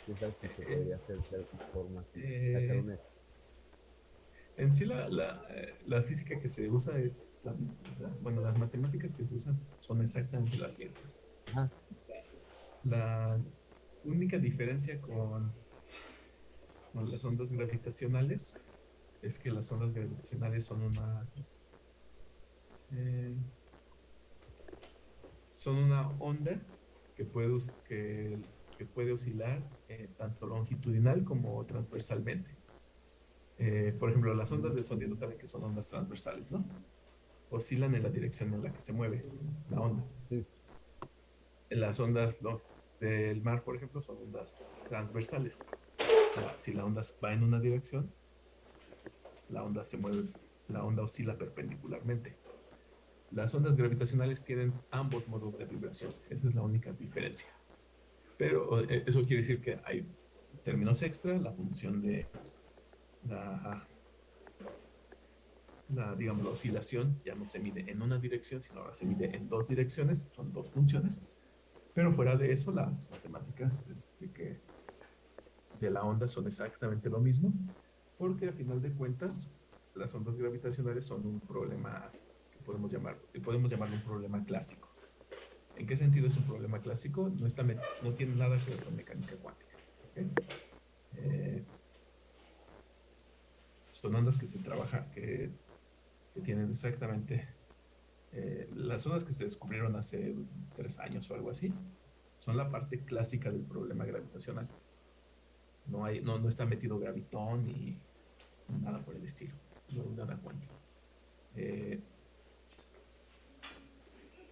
quién sabe si se podría hacer de alguna forma así, sacar una... En sí la, la, eh, la, física que se usa es la misma, ¿verdad? Bueno, las matemáticas que se usan son exactamente las mismas. La única diferencia con, con las ondas gravitacionales es que las ondas gravitacionales son una... Eh, son una onda que puede, que que puede oscilar eh, tanto longitudinal como transversalmente. Eh, por ejemplo, las ondas de sonido saben que son ondas transversales, ¿no? Oscilan en la dirección en la que se mueve la onda. Sí. Las ondas del mar, por ejemplo, son ondas transversales. Si la onda va en una dirección, la onda se mueve, la onda oscila perpendicularmente. Las ondas gravitacionales tienen ambos modos de vibración. Esa es la única diferencia. Pero eh, eso quiere decir que hay términos extra, la función de la, digamos, la oscilación ya no se mide en una dirección, sino ahora se mide en dos direcciones, son dos funciones. Pero fuera de eso, las matemáticas este, de la onda son exactamente lo mismo, porque a final de cuentas, las ondas gravitacionales son un problema que podemos llamar, podemos un problema clásico. ¿En qué sentido es un problema clásico? No, está, no tiene nada que ver con mecánica cuántica. Eh, son ondas que se trabajan, que, tienen exactamente... Eh, las ondas que se descubrieron hace tres años o algo así, son la parte clásica del problema gravitacional. No, hay, no, no está metido gravitón ni nada por el estilo. No nada cuántica. Eh,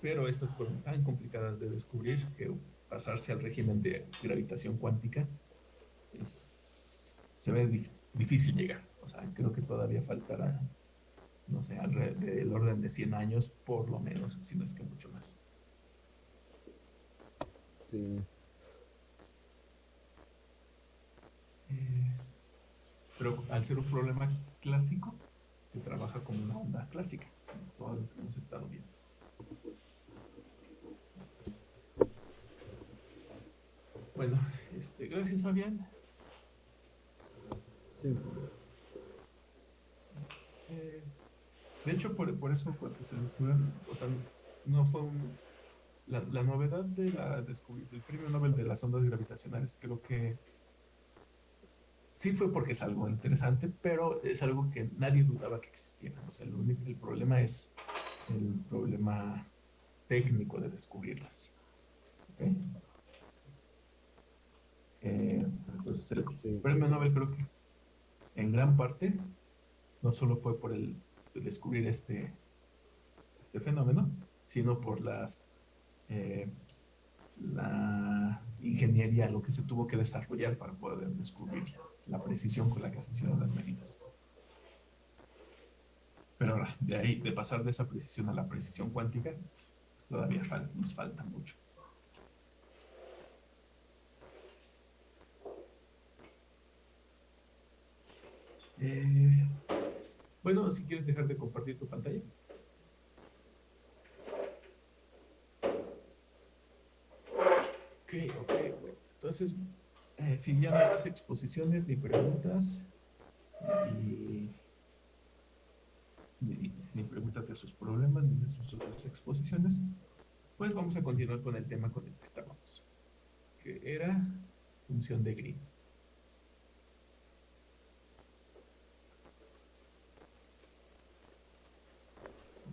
pero estas fueron tan complicadas de descubrir que pasarse al régimen de gravitación cuántica se ve difícil llegar. O sea, creo que todavía faltará, no sé, del orden de 100 años, por lo menos, si no es que mucho más. Sí. Eh, pero al ser un problema clásico, se trabaja como una onda clásica, todas las que hemos estado viendo. Bueno, este, gracias Fabián. Sí. Eh, de hecho, por, por eso cuando se descubrió, o sea, no fue un... La, la novedad de la del premio Nobel de las ondas gravitacionales creo que sí fue porque es algo interesante, pero es algo que nadie dudaba que existiera. O sea, el, único, el problema es el problema técnico de descubrirlas. ¿Okay? Eh, entonces, el premio Nobel creo que en gran parte no solo fue por el, descubrir este, este fenómeno, sino por las eh, la ingeniería, lo que se tuvo que desarrollar para poder descubrir la precisión con la que se hicieron las medidas. Pero ahora, de ahí, de pasar de esa precisión a la precisión cuántica, pues todavía nos falta mucho. Eh, bueno, si quieres dejar de compartir tu pantalla. Ok, ok, bueno. Entonces, eh, si ya no hay más exposiciones ni preguntas, ni, ni preguntas de sus problemas ni de sus otras exposiciones, pues vamos a continuar con el tema con el que estábamos, que era función de Green.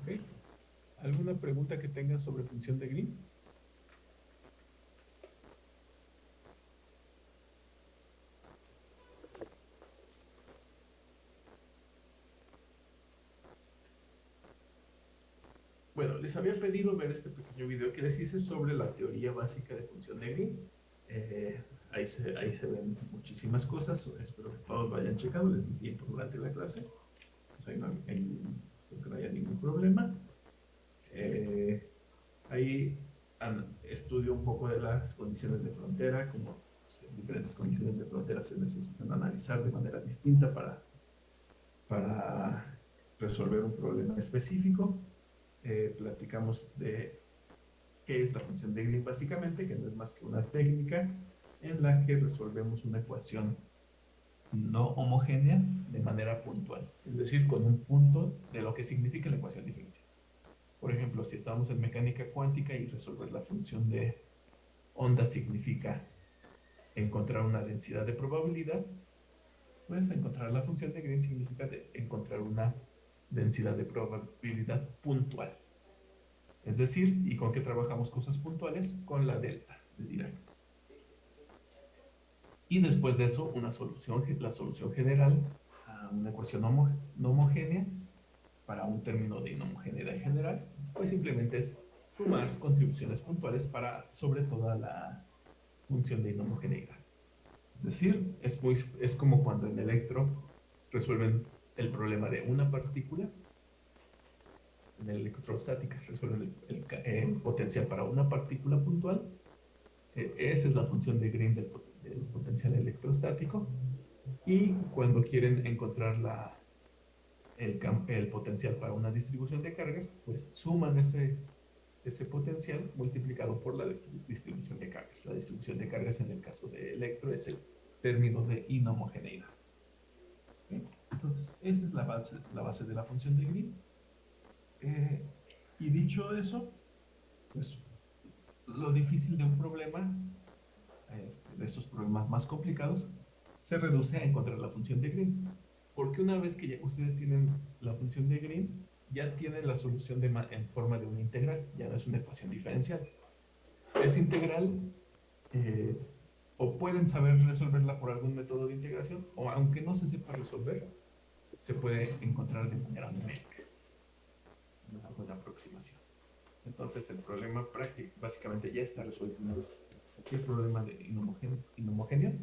¿Ok? ¿Alguna pregunta que tengas sobre función de Green? Bueno, les había pedido ver este pequeño video que les hice sobre la teoría básica de función de Green. Eh, ahí, se, ahí se ven muchísimas cosas, espero que todos lo hayan checado, les di tiempo durante la clase. Pues que no haya ningún problema. Eh, ahí estudio un poco de las condiciones de frontera, como pues, diferentes condiciones de frontera se necesitan analizar de manera distinta para, para resolver un problema específico eh, platicamos de qué es la función de Green básicamente, que no es más que una técnica en la que resolvemos una ecuación no homogénea de manera puntual, es decir, con un punto de lo que significa la ecuación diferencial. Por ejemplo, si estamos en mecánica cuántica y resolver la función de onda significa encontrar una densidad de probabilidad, pues encontrar la función de Green significa encontrar una densidad de probabilidad puntual. Es decir, ¿y con qué trabajamos cosas puntuales? Con la delta de Dirac. Y después de eso, una solución, la solución general a una ecuación no homogénea para un término de inhomogeneidad general, pues simplemente es sumar contribuciones puntuales para sobre toda la función de inhomogeneidad. Es decir, es, muy, es como cuando en electro resuelven el problema de una partícula en electrostática resuelven el, el ca- el potencial para una partícula puntual Eh, esa es la función de Green del, del potencial electrostático y cuando quieren encontrar la, el, potencial para una distribución de cargas pues suman ese, ese potencial multiplicado por la distri- distribución de cargas la distribución de cargas en el caso de electro es el término de inhomogeneidad. Entonces, esa es la base, la base de la función de Green. Eh, y dicho eso, pues lo difícil de un problema, este, de esos problemas más complicados, se reduce a encontrar la función de Green. Porque una vez que ya ustedes tienen la función de Green, ya tienen la solución de en forma de una integral, ya no es una ecuación diferencial. Es integral, eh, o pueden saber resolverla por algún método de integración, o aunque no se sepa resolver, se puede encontrar de manera numérica. Una buena aproximación. Entonces el problema práctico básicamente ya está resuelto una vez. Cualquier problema de inhomogéneo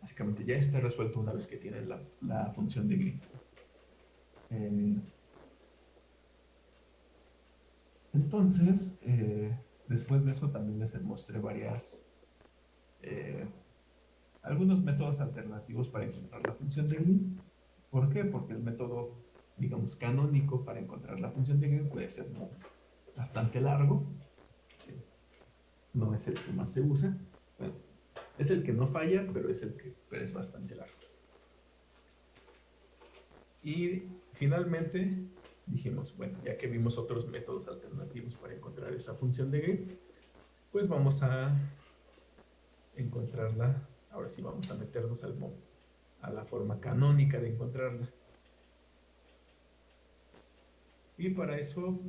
básicamente ya está resuelto una vez que tienen la, función de Green. Eh, entonces, eh, después de eso también les mostré varias, eh, algunos métodos alternativos para encontrar la función de Green. ¿Por qué? Porque el método, digamos, canónico para encontrar la función de Green puede ser bastante largo. No es el que más se usa. Bueno, es el que no falla, pero es el que pero es bastante largo. Y finalmente dijimos, bueno, ya que vimos otros métodos alternativos para encontrar esa función de Green, pues vamos a encontrarla. Ahora sí vamos a meternos al a la forma canónica de encontrarla. Y para eso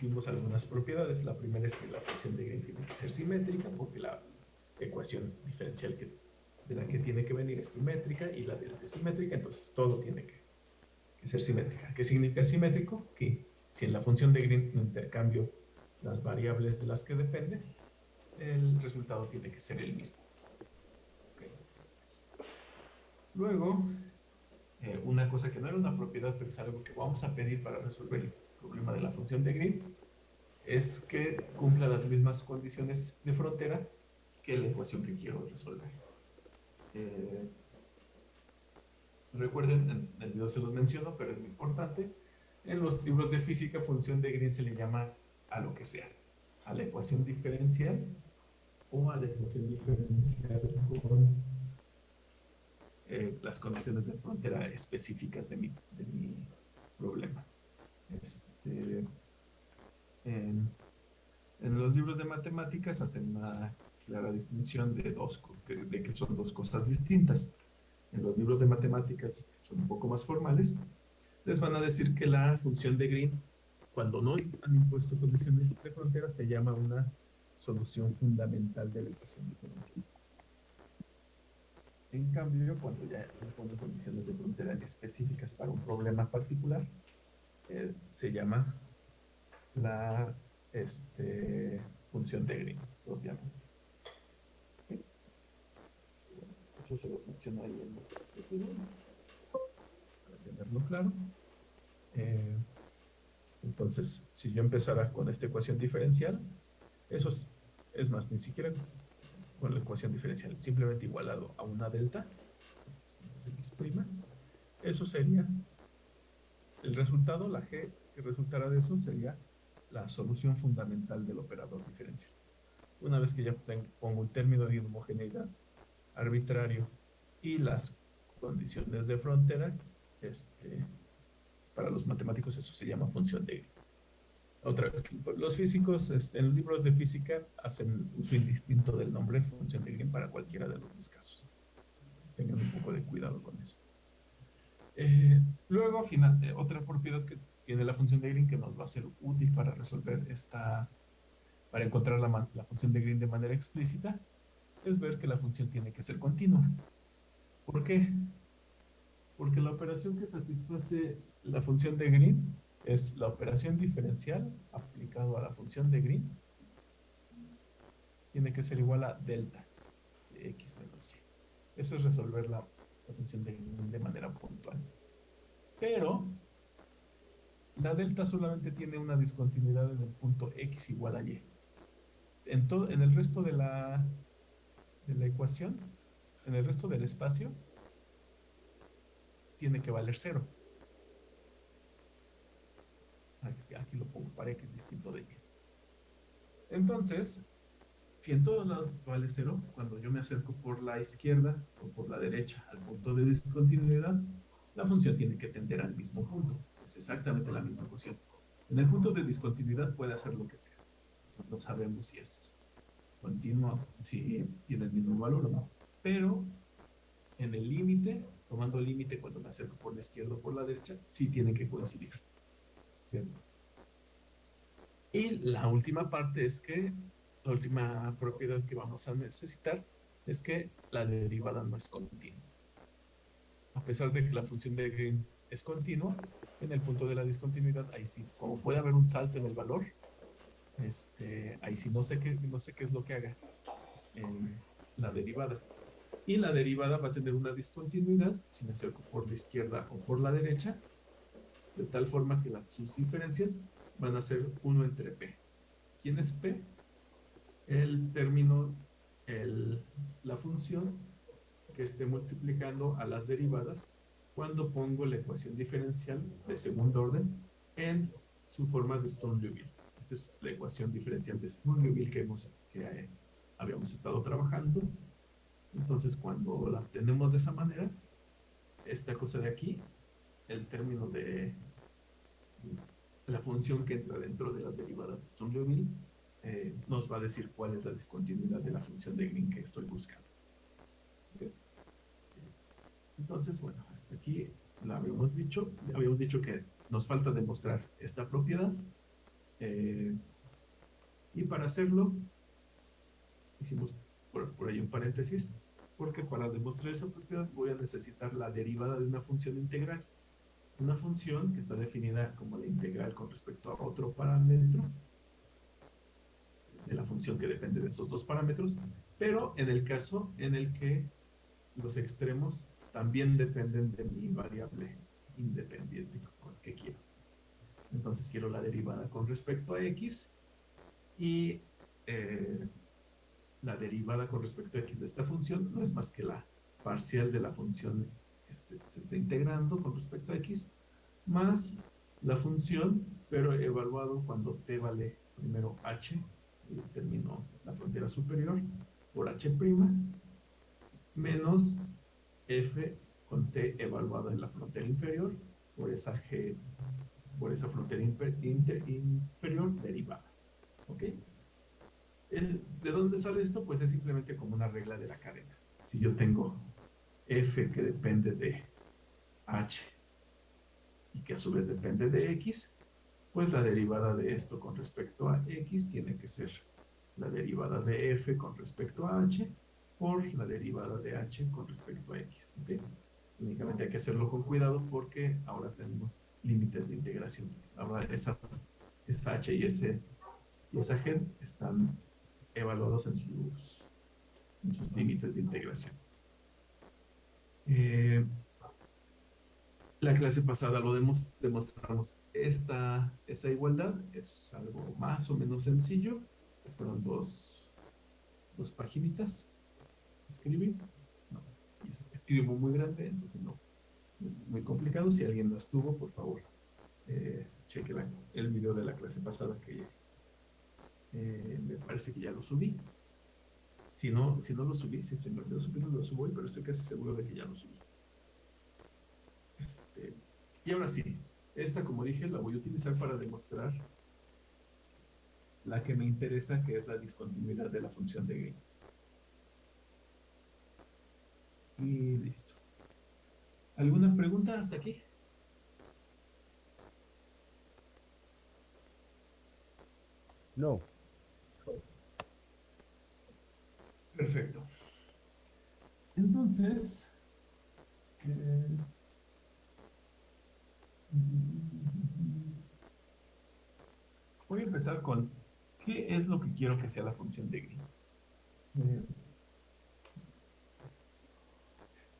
vimos algunas propiedades. La primera es que la función de Green tiene que ser simétrica porque la ecuación diferencial que, de la que tiene que venir es simétrica y la delta es simétrica, entonces todo tiene que, ser simétrica. ¿Qué significa simétrico? Que si en la función de Green intercambio las variables de las que depende, el resultado tiene que ser el mismo. Luego, eh, una cosa que no era una propiedad, pero es algo que vamos a pedir para resolver el problema de la función de Green, es que cumpla las mismas condiciones de frontera que la ecuación que quiero resolver. Eh, recuerden, en el video se los menciono, pero es muy importante. En los libros de física, función de Green se le llama a lo que sea, a la ecuación diferencial o a la ecuación diferencial con eh, las condiciones de frontera específicas de mi, de mi problema. Este, en, en, los libros de matemáticas hacen una clara distinción de, dos, de, que son dos cosas distintas. En los libros de matemáticas, son un poco más formales, les van a decir que la función de Green, cuando no han impuesto condiciones de frontera, se llama una solución fundamental de la ecuación diferencial. En cambio, cuando ya imponen condiciones de frontera específicas para un problema particular, eh, se llama la este, función de Green, propiamente. ¿Sí? Ahí en el para tenerlo claro. Eh, entonces, si yo empezara con esta ecuación diferencial, eso es, más, ni siquiera con la ecuación diferencial, simplemente igualado a una delta, eso sería el resultado, la g que resultará de eso sería la solución fundamental del operador diferencial. Una vez que ya pongo un término de homogeneidad arbitrario y las condiciones de frontera, este, para los matemáticos eso se llama función de otra vez, los físicos este, en libros de física hacen uso indistinto del nombre función de Green para cualquiera de los dos casos. Tengan un poco de cuidado con eso. Eh, luego, final, eh, otra propiedad que tiene la función de Green que nos va a ser útil para resolver esta, para encontrar la, la función de Green de manera explícita, es ver que la función tiene que ser continua. ¿Por qué? Porque la operación que satisface la función de Green es la operación diferencial aplicado a la función de Green tiene que ser igual a delta de x menos y. Eso es resolver la, función de Green de manera puntual. Pero la delta solamente tiene una discontinuidad en el punto x igual a y. En, en el resto de la, de la ecuación, en el resto del espacio, tiene que valer cero. Aquí, lo pongo para x distinto de y. Entonces, si en todos lados vale cero, cuando yo me acerco por la izquierda o por la derecha al punto de discontinuidad, la función tiene que tender al mismo punto. Es exactamente la misma ecuación. En el punto de discontinuidad puede hacer lo que sea. No sabemos si es continuo, si tiene el mismo valor no. Pero en el límite, tomando el límite cuando me acerco por la izquierda o por la derecha, sí tiene que coincidir. Y la última parte es que, la última propiedad que vamos a necesitar es que la derivada no es continua. A pesar de que la función de Green es continua, en el punto de la discontinuidad, ahí sí, como puede haber un salto en el valor, este, ahí sí no sé qué, no sé qué es lo que haga en la derivada. Y la derivada va a tener una discontinuidad, si me acerco por la izquierda o por la derecha, de tal forma que las, sus diferencias van a ser 1 entre P. ¿Quién es P? El término, el, la función que esté multiplicando a las derivadas cuando pongo la ecuación diferencial de segundo orden en su forma de Sturm-Liouville. Esta es la ecuación diferencial de Sturm-Liouville que, hemos, que eh, habíamos estado trabajando. Entonces, cuando la obtenemos de esa manera, esta cosa de aquí el término de la función que entra dentro de las derivadas de Sturm-Liouville eh, nos va a decir cuál es la discontinuidad de la función de Green que estoy buscando. ¿Okay? Entonces, bueno, hasta aquí lo habíamos dicho. Habíamos dicho que nos falta demostrar esta propiedad. Eh, y para hacerlo, hicimos por, por ahí un paréntesis, porque para demostrar esa propiedad voy a necesitar la derivada de una función integral una función que está definida como la integral con respecto a otro parámetro de la función que depende de esos dos parámetros, pero en el caso en el que los extremos también dependen de mi variable independiente que quiero. Entonces quiero la derivada con respecto a x y eh, la derivada con respecto a x de esta función no es más que la parcial de la función que se, está integrando con respecto a x más la función, pero evaluado cuando t vale primero h, y término la frontera superior, por h', menos f con t evaluada en la frontera inferior, por esa g, por esa frontera inferior derivada. ¿Ok? ¿De dónde sale esto? Pues es simplemente como una regla de la cadena. Si yo tengo f que depende de h y que a su vez depende de x, pues la derivada de esto con respecto a x tiene que ser la derivada de f con respecto a h por la derivada de h con respecto a x. ¿ok? Únicamente hay que hacerlo con cuidado porque ahora tenemos límites de integración. Ahora esa, esa h y, ese, y esa g están evaluados en sus, en límites de integración. Eh, la clase pasada lo demos- demostramos esta, esa igualdad, es algo más o menos sencillo. Estas fueron dos, dos paginitas. Escribí. No, y muy grande, entonces no es muy complicado. Si alguien no estuvo, por favor, eh, cheque la- el video de la clase pasada que eh, me parece que ya lo subí. Si no, si no lo subí, si se me olvidó subirlo, lo subo hoy, pero estoy casi seguro de que ya lo subí. Este, y ahora sí, esta como dije la voy a utilizar para demostrar la que me interesa, que es la discontinuidad de la función de Green. Y listo. ¿Alguna pregunta hasta aquí? No. Perfecto. Entonces, eh, voy a empezar con qué es lo que quiero que sea la función de Green. Eh,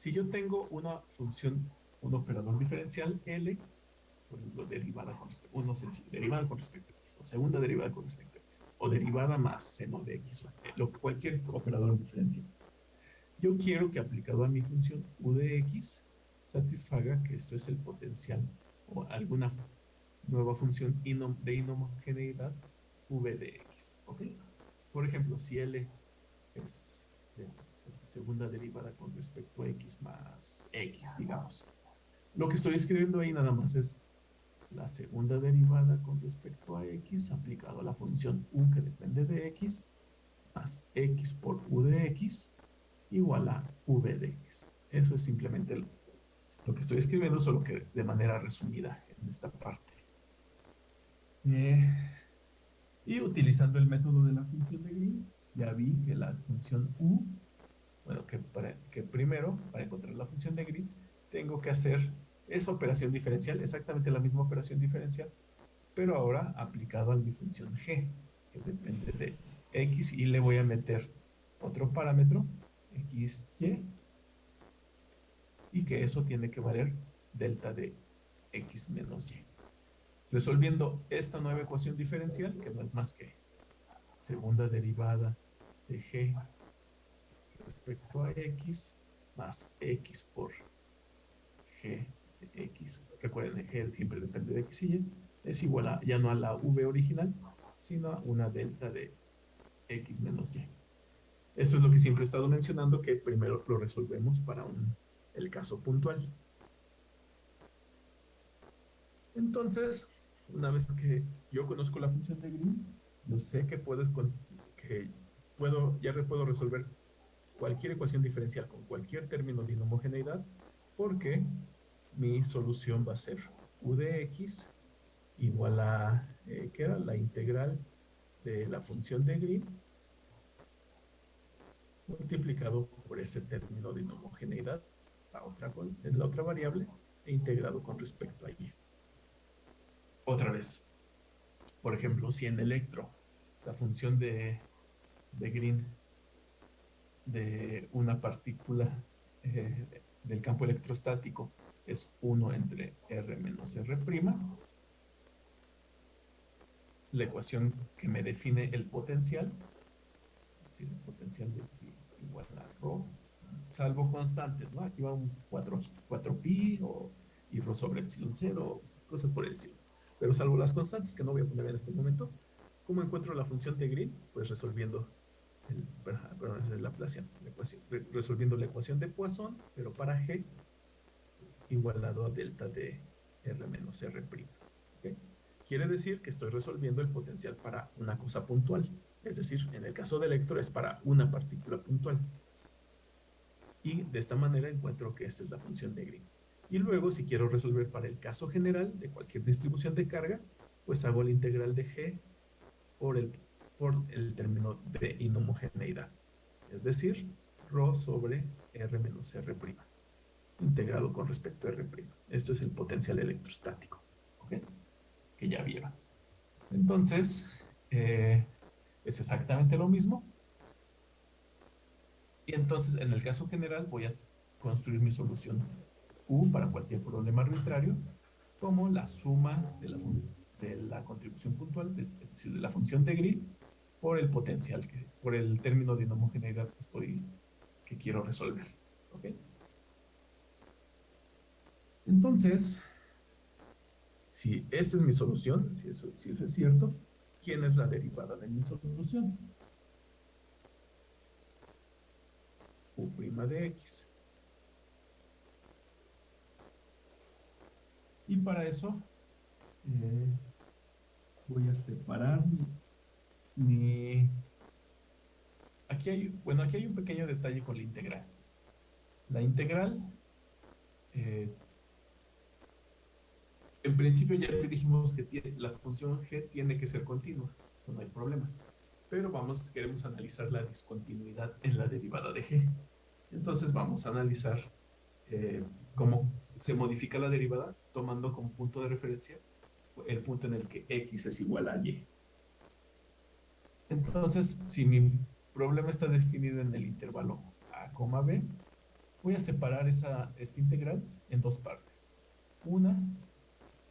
si yo tengo una función, un operador diferencial L, por ejemplo, derivada con respecto, uno sencillo, derivada con respecto a x, o segunda derivada con respecto a x, o derivada más seno de x, o lo, cualquier operador diferencial. Yo quiero que aplicado a mi función u de x satisfaga que esto es el potencial o alguna nueva función de inhomogeneidad v de x. ¿ok? Por ejemplo, si L es segunda derivada con respecto a x más x, digamos. Lo que estoy escribiendo ahí nada más es la segunda derivada con respecto a x aplicado a la función u que depende de x más x por u de x igual a v de x. Eso es simplemente lo, que estoy escribiendo, solo que de manera resumida en esta parte. Eh, y utilizando el método de la función de Green, ya vi que la función u, bueno, que, primero, para encontrar la función de Green, tengo que hacer esa operación diferencial, exactamente la misma operación diferencial, pero ahora aplicado a mi función g, que depende de x, y le voy a meter otro parámetro, x, y, y que eso tiene que valer delta de x menos y. Resolviendo esta nueva ecuación diferencial, que no es más que segunda derivada de g respecto a x más x por g de x. Recuerden, g siempre depende de x y y. Es igual a, ya no a la v original, sino a una delta de x menos y. Esto es lo que siempre he estado mencionando, que primero lo resolvemos para un, el caso puntual. Entonces, una vez que yo conozco la función de Green, yo sé que puedo, que puedo, ya puedo resolver cualquier ecuación diferencial con cualquier término de inhomogeneidad, porque mi solución va a ser u de x igual a, eh, ¿qué era? La integral de la función de Green multiplicado por ese término de inhomogeneidad, la otra, con- la otra variable, e integrado con respecto a y. Otra vez, por ejemplo, si en electro la función de, de Green de una partícula eh, del campo electrostático es 1 entre R menos R'. La ecuación que me define el potencial, es decir, el potencial de igual a rho, salvo constantes, ¿no? Aquí va un 4, 4pi o, y rho sobre epsilon 0, cosas por el estilo. Pero salvo las constantes que no voy a poner en este momento, ¿cómo encuentro la función de Green? Pues resolviendo perdón, es la ecuación, resolviendo la ecuación de Poisson, pero para G igualado a delta de R menos R'. ¿okay? Quiere decir que estoy resolviendo el potencial para una cosa puntual. Es decir, en el caso de electro es para una partícula puntual. Y de esta manera encuentro que esta es la función de Green. Y luego, si quiero resolver para el caso general de cualquier distribución de carga, pues hago la integral de G por el, por el término de inhomogeneidad. Es decir, ρ sobre R menos R', integrado con respecto a R'. Esto es el potencial electrostático. ¿ok? que ya vieron. Entonces, eh, es exactamente lo mismo. Y entonces, en el caso general, voy a construir mi solución U para cualquier problema arbitrario como la suma de la, de la contribución puntual, es decir, de la función de Grill, por el potencial, por el término de inhomogeneidad que, estoy, que quiero resolver. ¿ok? Entonces, si esta es mi solución, si eso, si eso es cierto, ¿quién es la derivada de mi solución? U' de x. Y para eso eh, voy a separar mi, mi, Aquí hay, bueno, aquí hay un pequeño detalle con la integral. La integral eh, en principio ya dijimos que la función g tiene que ser continua, no hay problema. Pero vamos, queremos analizar la discontinuidad en la derivada de g. Entonces vamos a analizar eh, cómo se modifica la derivada tomando como punto de referencia el punto en el que x es igual a y. Entonces, si mi problema está definido en el intervalo a, b, voy a separar esa, esta integral en dos partes. Una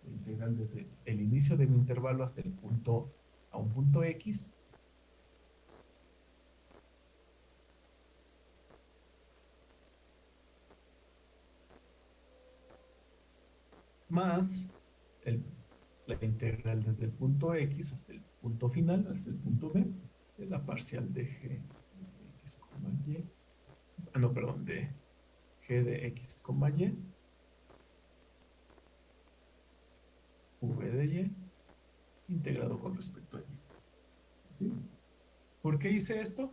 integral desde el inicio de mi intervalo hasta el punto, a un punto X. Más el, la integral desde el punto X hasta el punto final, hasta el punto B, de la parcial de G de X, Y. Ah, no, perdón, de G de X, Y v de y integrado con respecto a y. ¿Por qué hice esto?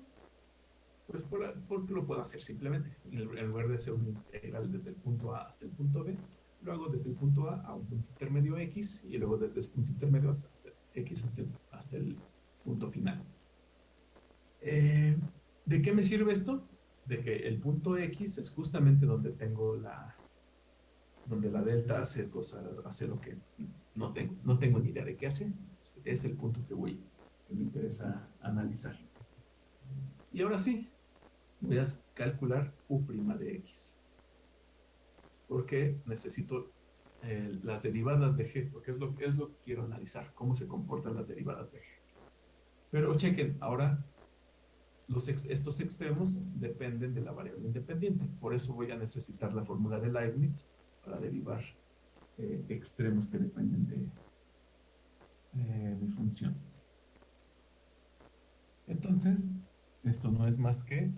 Pues porque lo puedo hacer simplemente. En lugar de hacer un integral desde el punto A hasta el punto B, lo hago desde el punto A a un punto intermedio X y luego desde ese punto intermedio hasta, X hasta el, punto final. Eh, ¿De qué me sirve esto? De que el punto X es justamente donde tengo la, donde la delta hace, cosa, hace lo que no tengo, no tengo ni idea de qué hace. Es el punto que voy, que me interesa analizar. Y ahora sí, voy a calcular U' de X. Porque necesito eh, las derivadas de G, porque es lo, es lo que quiero analizar, cómo se comportan las derivadas de G. Pero chequen, ahora los estos extremos dependen de la variable independiente. Por eso voy a necesitar la fórmula de Leibniz para derivar eh, extremos que dependen de eh, función. Entonces, esto no es más que,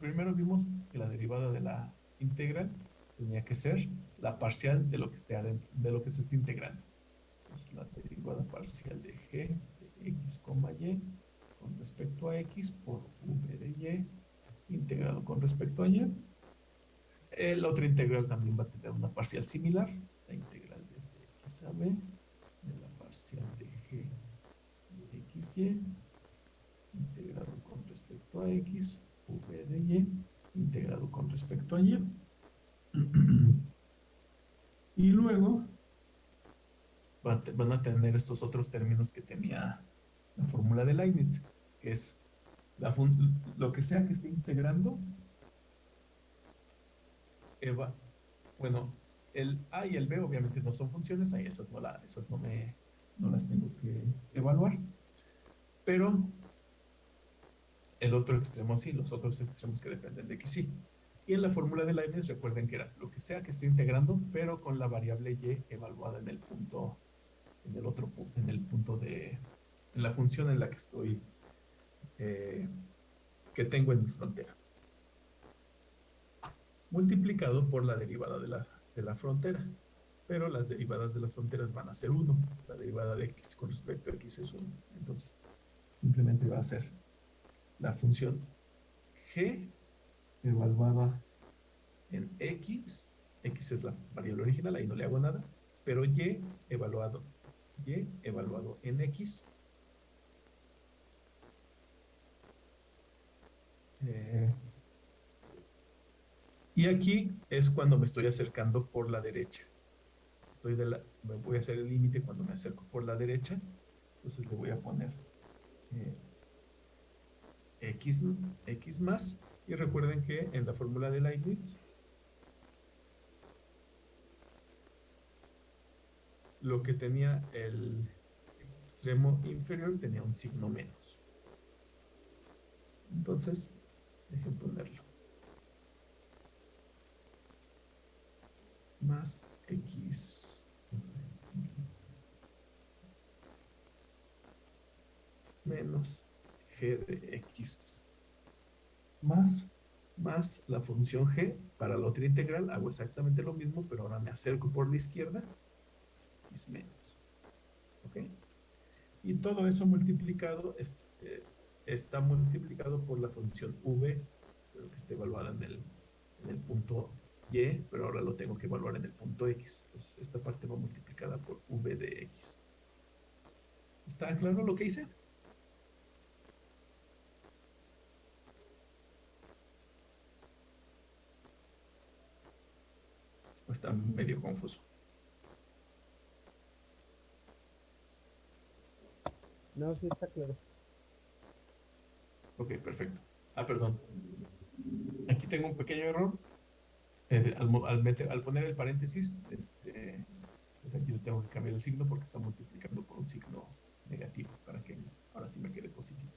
primero vimos que la derivada de la integral tenía que ser la parcial de lo que esté adentro, de lo que se esté integrando. Es la derivada parcial de g de x, y con respecto a x por v de y integrado con respecto a y la otra integral también va a tener una parcial similar, la integral desde x a b de la parcial de g de xy, integrado con respecto a x, v de y, integrado con respecto a y. Y luego van a tener estos otros términos que tenía la fórmula de Leibniz, que es lo que sea que esté integrando bueno, el A y el B obviamente no son funciones, ahí esas no, la, esas no, me, no las tengo que evaluar. Pero el otro extremo sí, los otros extremos que dependen de X sí. Y en la fórmula de Leibniz recuerden que era lo que sea que esté integrando, pero con la variable y evaluada en el punto, en el otro punto, en el punto de, en la función en la que estoy, eh, que tengo en mi frontera. Multiplicado por la derivada de la, de la frontera. Pero las derivadas de las fronteras van a ser 1. La derivada de x con respecto a x es 1. Entonces, simplemente va a ser la función g evaluada en x, x es la variable original, ahí no le hago nada, pero y evaluado, y evaluado en x, eh, y aquí es cuando me estoy acercando por la derecha. Estoy me voy a hacer el límite cuando me acerco por la derecha, entonces le voy a poner eh, x, x más, y recuerden que en la fórmula de Leibniz, lo que tenía el extremo inferior tenía un signo menos. Entonces, dejen ponerlo. Más x menos g de x más, más la función g, para la otra integral hago exactamente lo mismo, pero ahora me acerco por la izquierda, es menos. ¿Ok? Y todo eso multiplicado, este, está multiplicado por la función v, pero que está evaluada en el, en el punto y, pero ahora lo tengo que evaluar en el punto x. Esta parte va multiplicada por v de x. ¿Está claro lo que hice? Está medio confuso. No, sí está claro. Ok, perfecto. Ah, perdón. Aquí tengo un pequeño error. Eh, al, poner el paréntesis, este, pues aquí le tengo que cambiar el signo porque está multiplicando por un signo negativo para que ahora sí me quede positivo.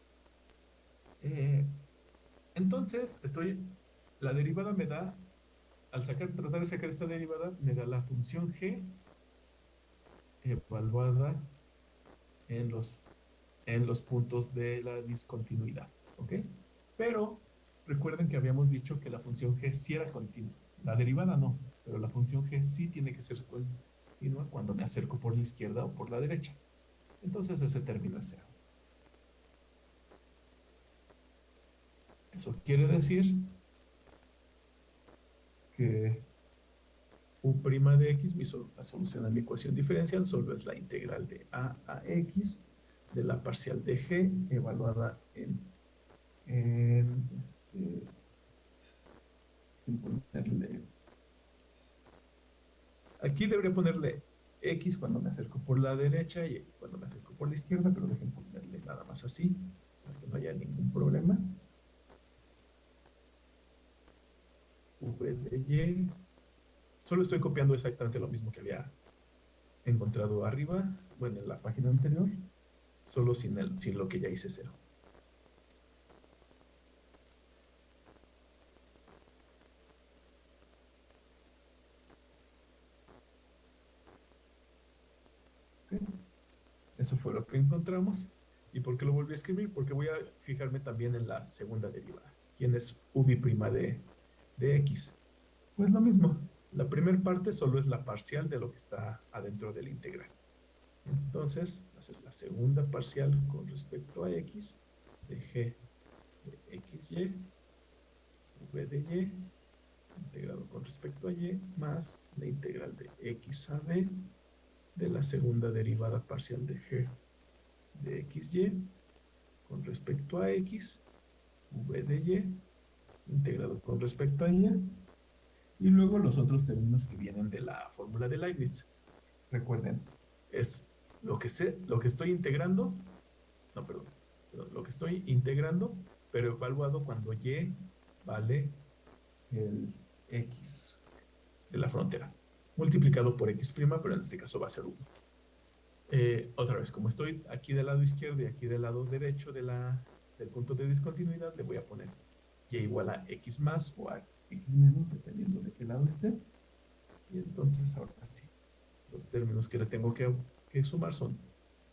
Eh, entonces, estoy, la derivada me da al sacar, tratar de sacar esta derivada, me da la función g evaluada en los, en los puntos de la discontinuidad. ¿Ok? Pero recuerden que habíamos dicho que la función g sí era continua. La derivada no, pero la función g sí tiene que ser continua cuando me acerco por la izquierda o por la derecha. Entonces ese término es cero. Eso quiere decir que u' de x, mi la solución a mi ecuación diferencial, solo es la integral de a a x de la parcial de g evaluada en, en, este, ponerle, aquí debería ponerle x cuando me acerco por la derecha y cuando me acerco por la izquierda, pero dejen ponerle nada más así, para que no haya ningún problema. V de Y. Solo estoy copiando exactamente lo mismo que había encontrado arriba, bueno, en la página anterior, solo sin, el, sin lo que ya hice cero. Eso fue lo que encontramos. ¿Y por qué lo volví a escribir? Porque voy a fijarme también en la segunda derivada. ¿Quién es v' de de x. Pues lo mismo, la primera parte solo es la parcial de lo que está adentro de la integral. Entonces, la segunda parcial con respecto a x de g de xy, v de y, integrado con respecto a y, más la integral de x a b de la segunda derivada parcial de g de xy con respecto a x, v de y, integrado con respecto a ella. Y luego los otros términos que vienen de la fórmula de Leibniz. Recuerden, es lo que sé, lo que estoy integrando, no, perdón, lo que estoy integrando, pero evaluado cuando y vale el x de la frontera. multiplicado por x', pero en este caso va a ser 1. Eh, otra vez, como estoy aquí del lado izquierdo y aquí del lado derecho de la, del punto de discontinuidad, le voy a poner y igual a x más o a x menos, dependiendo de qué lado esté. Y entonces ahora sí, los términos que le tengo que, que sumar son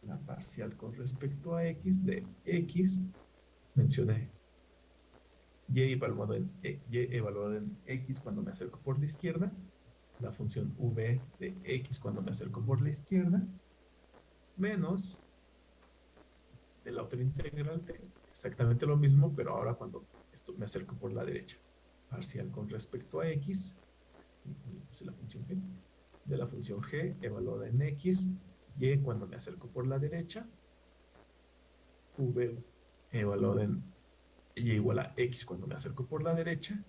la parcial con respecto a x de x, mencioné y evaluado en, e, y evaluado en x cuando me acerco por la izquierda, la función v de x cuando me acerco por la izquierda, menos de la otra integral de exactamente lo mismo, pero ahora cuando esto me acerco por la derecha. Parcial con respecto a x, g, de la función g evaluada en x, y cuando me acerco por la derecha, v evaluada en y igual a x cuando me acerco por la derecha,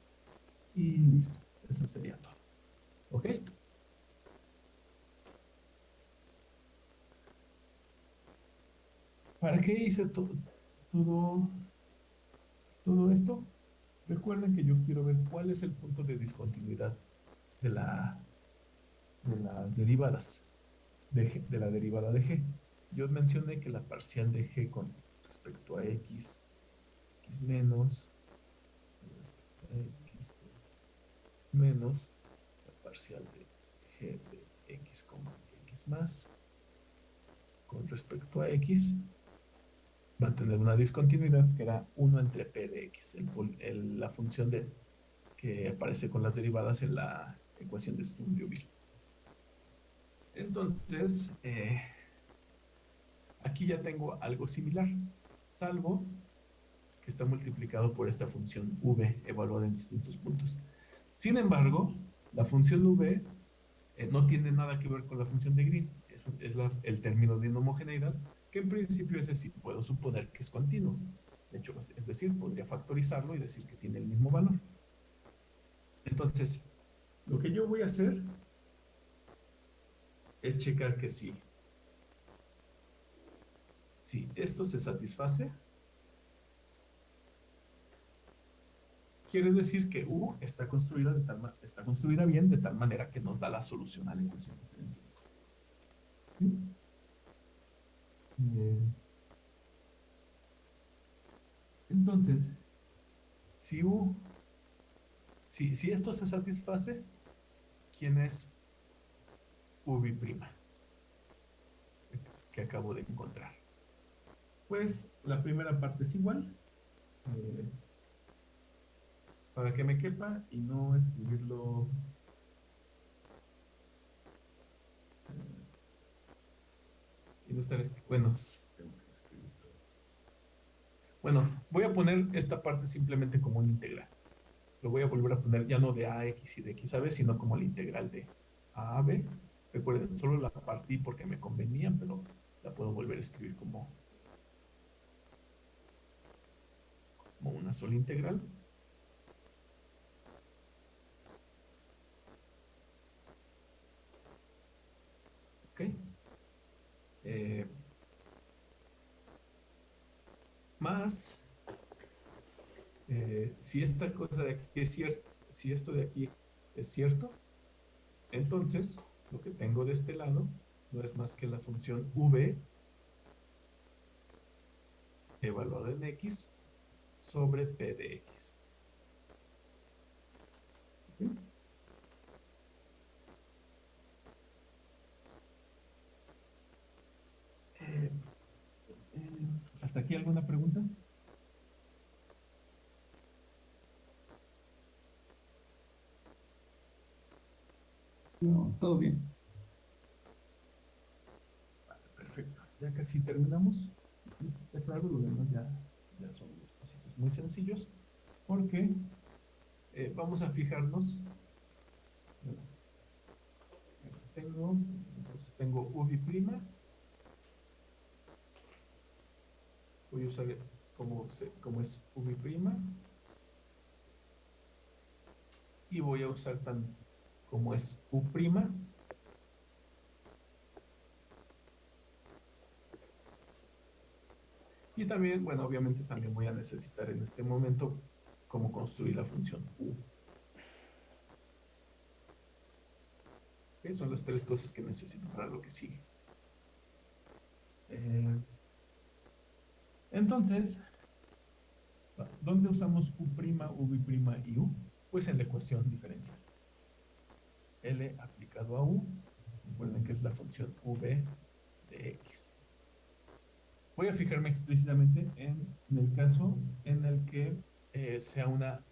y listo, eso sería todo. ¿Ok? ¿Para qué hice todo, todo esto? Recuerden que yo quiero ver cuál es el punto de discontinuidad de, la, de las derivadas, de, de la derivada de g. Yo mencioné que la parcial de g con respecto a x, x menos, x menos, la parcial de g de x, x más, con respecto a x, va a tener una discontinuidad que era 1 entre p de x, la función que aparece con las derivadas en la ecuación de Sturm-Liouville. Entonces, eh, aquí ya tengo algo similar, salvo que está multiplicado por esta función v evaluada en distintos puntos. Sin embargo, la función v eh, no tiene nada que ver con la función de Green, es, el término de inhomogeneidad, que en principio es decir, puedo suponer que es continuo. De hecho, es decir, podría factorizarlo y decir que tiene el mismo valor. Entonces, lo que yo voy a hacer es checar que sí. Si esto se satisface, quiere decir que U está construida, de tal, está construida bien de tal manera que nos da la solución a la ecuación diferencial. Entonces, si, U, si, si esto se satisface, ¿quién es UV' que acabo de encontrar? Pues la primera parte es igual. Eh, para que me quepa y no escribirlo no estar bueno. Bueno voy a poner esta parte simplemente como una integral. Lo voy a volver a poner ya no de ax y de x a sino como la integral de a a b. Recuerden solo la partí porque me convenía pero la puedo volver a escribir como como una sola integral ¿Ok? Eh, más, eh, si esta cosa de aquí es cierto, si esto de aquí es cierto, entonces lo que tengo de este lado no es más que la función v evaluada en x sobre p de x. ¿Hasta aquí alguna pregunta? No, todo bien. perfecto. Ya casi terminamos. Esto está claro, lo demás ya, son pasitos muy sencillos. Porque eh, vamos a fijarnos. tengo, entonces tengo UV' voy a usar como, como es V' y voy a usar tan como es U', y también, bueno, obviamente también voy a necesitar en este momento cómo construir la función U. Son las tres cosas que necesito para lo que sigue. Eh, entonces, ¿dónde usamos U', V' y U? Pues en la ecuación diferencial. L aplicado a U, recuerden que es la función V de X. Voy a fijarme explícitamente en, el caso en el que eh, sea una,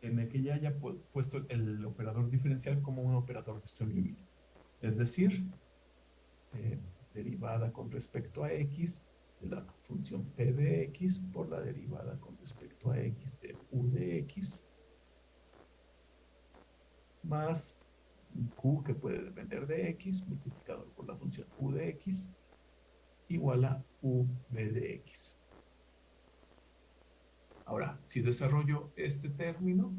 en el que ya haya puesto el operador diferencial como un operador distribuible. Es decir, eh, derivada con respecto a X de la función P de X por la derivada con respecto a X de U de X más Q que puede depender de X multiplicado por la función U de X igual a V de X. Ahora, si desarrollo este término,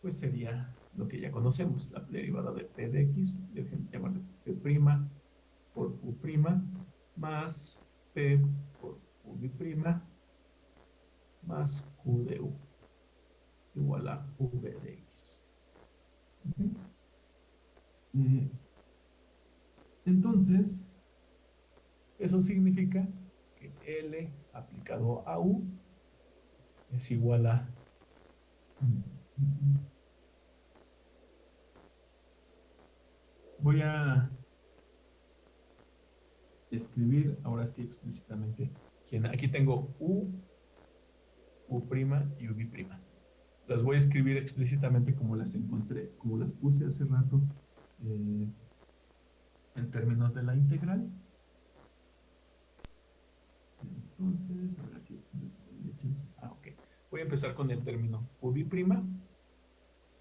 pues sería lo que ya conocemos, la derivada de P de X, dejen llamarle P' por U' más P por V' más Q de U igual a V de X. Entonces, eso significa que L aplicado a U es igual a... Voy a escribir ahora sí explícitamente. Aquí tengo U, U' y UV'. Las voy a escribir explícitamente como las encontré, como las puse hace rato eh, en términos de la integral. Entonces, a ver aquí. Ah, ok. Voy a empezar con el término UV'.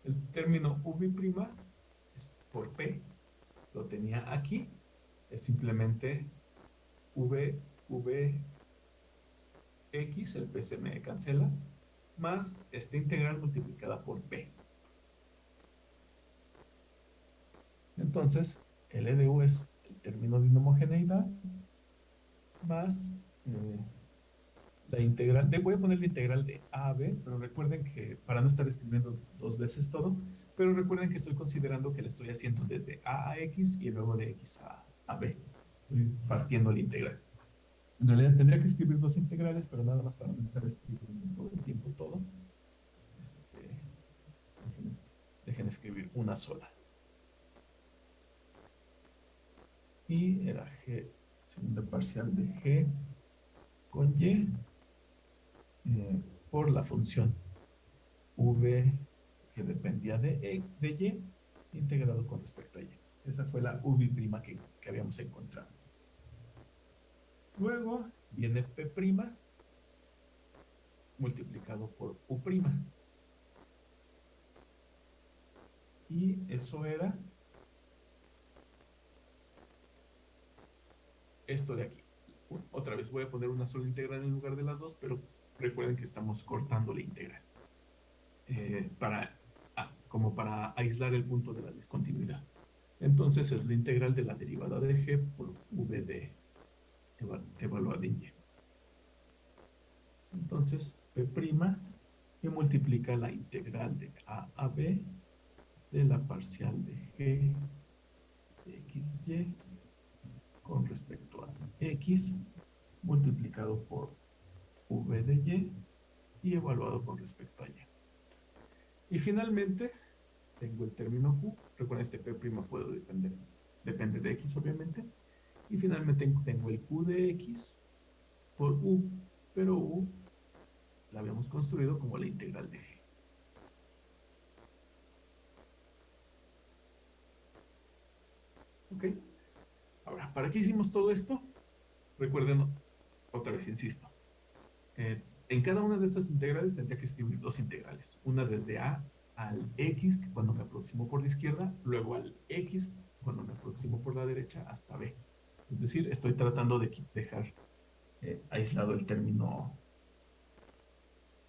El término UV' es por P. Lo tenía aquí. Es simplemente V, V, X, el P cancela, más esta integral multiplicada por P. Entonces, L de U es el término de inhomogeneidad más eh, la integral, de, voy a poner la integral de A a B, pero recuerden que, para no estar escribiendo dos veces todo, pero recuerden que estoy considerando que le estoy haciendo desde A a X y luego de X a, a B. Partiendo la integral. En realidad tendría que escribir dos integrales, pero nada más para no estar escribiendo todo el tiempo todo. Este, dejen escribir una sola. Y era G, segunda parcial de G con Y eh, por la función V que dependía de, e, de Y integrado con respecto a Y. Esa fue la V' que, que habíamos encontrado. Luego viene P' multiplicado por U'. Y eso era esto de aquí. Otra vez voy a poner una sola integral en lugar de las dos, pero recuerden que estamos cortando la integral. Eh, para, ah, como para aislar el punto de la discontinuidad. Entonces es la integral de la derivada de g por v de evaluada en y. Entonces p' que multiplica la integral de a a b de la parcial de g de xy con respecto a x multiplicado por v de y y evaluado con respecto a y. Y finalmente tengo el término q. Recuerden, este p' puedo depender, depende de x obviamente. Y finalmente tengo el q de x por u, pero u la habíamos construido como la integral de g. ¿Ok? Ahora, ¿para qué hicimos todo esto? Recuerden, otra vez insisto, eh, en cada una de estas integrales tendría que escribir dos integrales. Una desde a al x, cuando me aproximo por la izquierda, luego al x, cuando me aproximo por la derecha, hasta b. Es decir, estoy tratando de dejar eh, aislado el término,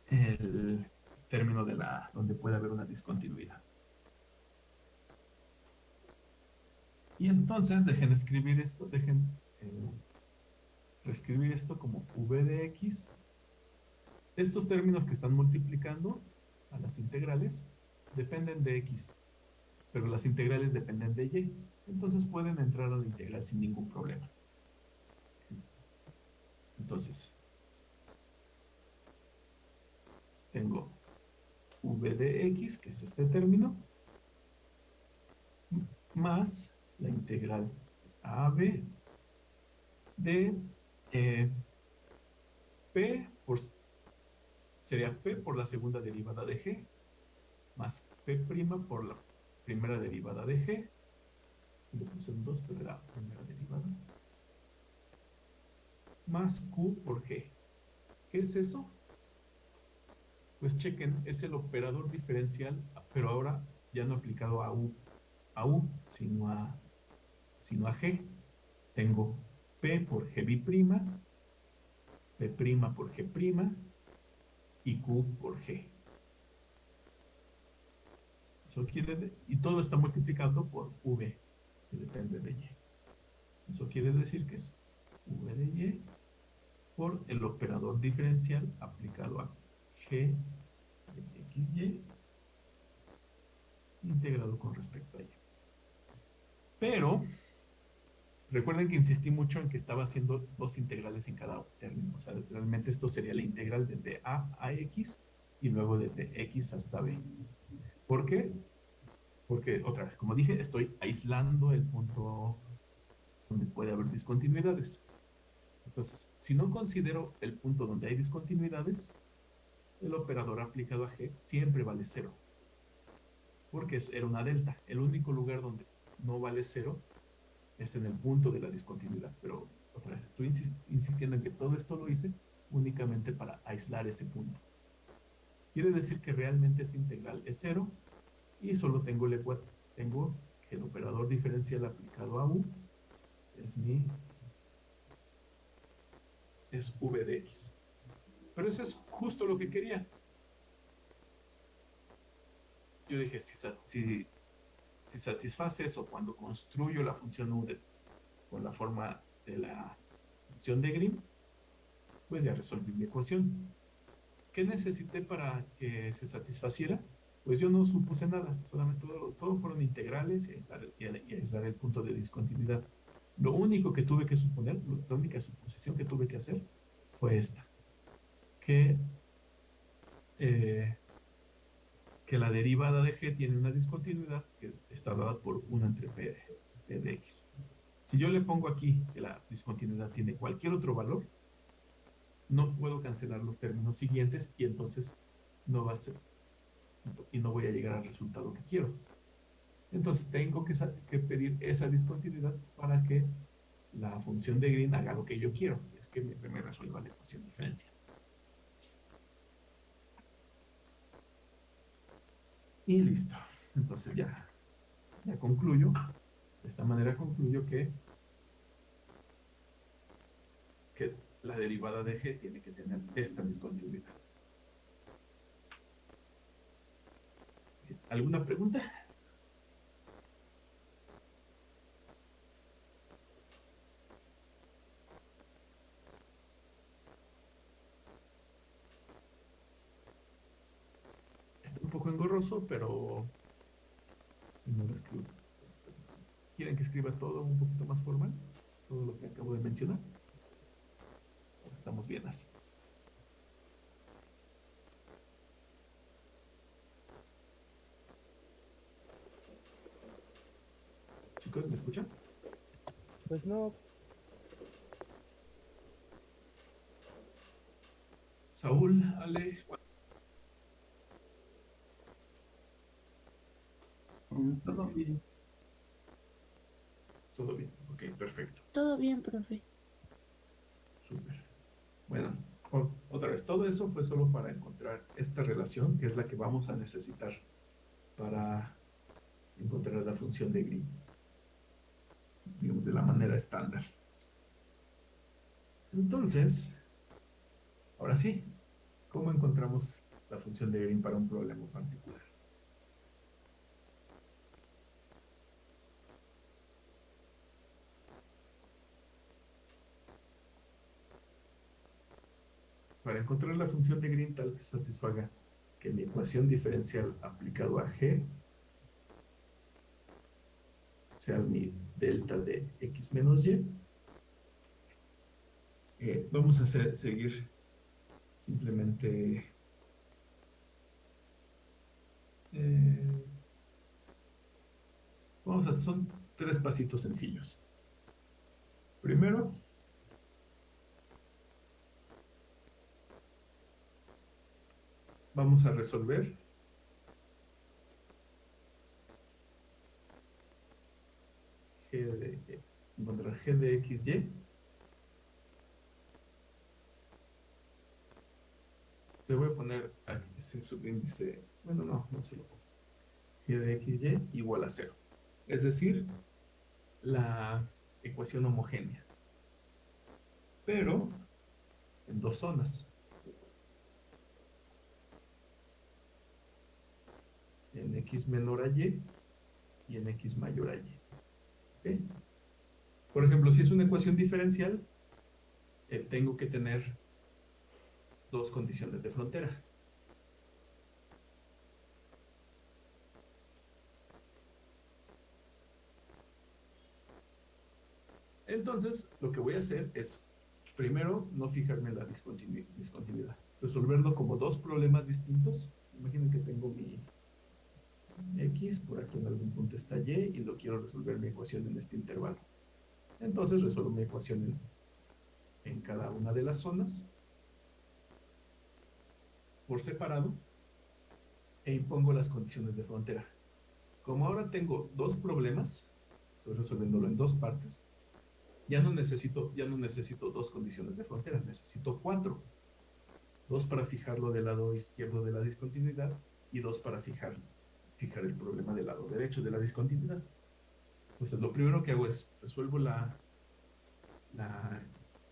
el término de la, donde puede haber una discontinuidad. Y entonces dejen escribir esto, dejen eh, reescribir esto como v de x. Estos términos que están multiplicando a las integrales dependen de x. pero las integrales dependen de y. Entonces pueden entrar a la integral sin ningún problema. Entonces, tengo v de x, que es este término, más la integral AB de eh, P por, sería P por la segunda derivada de G más P' por la primera derivada de G un 2 pero era primera derivada más Q por G ¿qué es eso? pues chequen, es el operador diferencial pero ahora ya no aplicado a U a U, sino a, sino a G. Tengo P por G', P' por G' y Q por G. Eso quiere y todo está multiplicando por V, depende de Y. Eso quiere decir que es V de Y por el operador diferencial aplicado a G de XY integrado con respecto a Y. Pero recuerden que insistí mucho en que estaba haciendo dos integrales en cada término. O sea, realmente esto sería la integral desde a a x y luego desde x hasta b. ¿Por qué? Porque, otra vez, como dije, estoy aislando el punto donde puede haber discontinuidades. Entonces, si no considero el punto donde hay discontinuidades, el operador aplicado a g siempre vale cero. Porque era una delta. El único lugar donde no vale cero, es en el punto de la discontinuidad. Pero otra vez, estoy insistiendo en que todo esto lo hice únicamente para aislar ese punto. Quiere decir que realmente esta integral es cero y solo tengo el tengo el operador diferencial aplicado a u es mi es v de x. Pero eso es justo lo que quería. Yo dije, si, si si satisface eso cuando construyo la función u con la forma de la función de Green, pues ya resolví mi ecuación. ¿Qué necesité para que se satisfaciera? Pues yo no supuse nada, solamente todo, fueron integrales y aislar, el punto de discontinuidad. Lo único que tuve que suponer, la única suposición que tuve que hacer fue esta, que eh, que la derivada de g tiene una discontinuidad que está dada por 1 entre p de, x. Si yo le pongo aquí que la discontinuidad tiene cualquier otro valor, no puedo cancelar los términos siguientes y entonces no va a ser y no voy a llegar al resultado que quiero. Entonces tengo que, pedir esa discontinuidad para que la función de Green haga lo que yo quiero, es que me, resuelva la ecuación diferencial. Y listo. Entonces ya, ya concluyo. De esta manera concluyo que, que la derivada de g tiene que tener esta discontinuidad. ¿Alguna pregunta? poco engorroso, pero. ¿Quieren que escriba todo un poquito más formal? Todo lo que acabo de mencionar. Estamos bien así. Chicos, ¿me escuchan? Pues no. Saúl, Ale, Todo bien. Todo bien, ok, perfecto. Todo bien, profe. Súper. Bueno, otra vez, todo eso fue solo para encontrar esta relación, que es la que vamos a necesitar para encontrar la función de Green. Digamos, de la manera estándar. Entonces, ahora sí, ¿cómo encontramos la función de Green para un problema particular? para encontrar la función de Green tal que satisfaga que mi ecuación diferencial aplicado a G sea mi delta de x menos y. Eh, vamos a seguir simplemente eh, vamos a son tres pasitos sencillos primero vamos a resolver g de encontrar g de xy le voy a poner aquí ese subíndice bueno no, no se lo pongo. G de xy igual a cero. Es decir la ecuación homogénea. Pero en dos zonas. En x menor a y y en x mayor a y. Por ejemplo, si es una ecuación diferencial, eh, tengo que tener dos condiciones de frontera. Entonces, lo que voy a hacer es, primero, no fijarme en la discontinu- discontinuidad. Resolverlo como dos problemas distintos. Imaginen que tengo mi x, por aquí en algún punto está y, y lo quiero resolver mi ecuación en este intervalo. Entonces resuelvo mi ecuación en, en cada una de las zonas por separado e impongo las condiciones de frontera. Como ahora tengo dos problemas, estoy resolviéndolo en dos partes, ya no necesito, ya no necesito dos condiciones de frontera, necesito cuatro. Dos para fijarlo del lado izquierdo de la discontinuidad y dos para fijar, fijar el problema del lado derecho de la discontinuidad. Entonces, lo primero que hago es resuelvo la,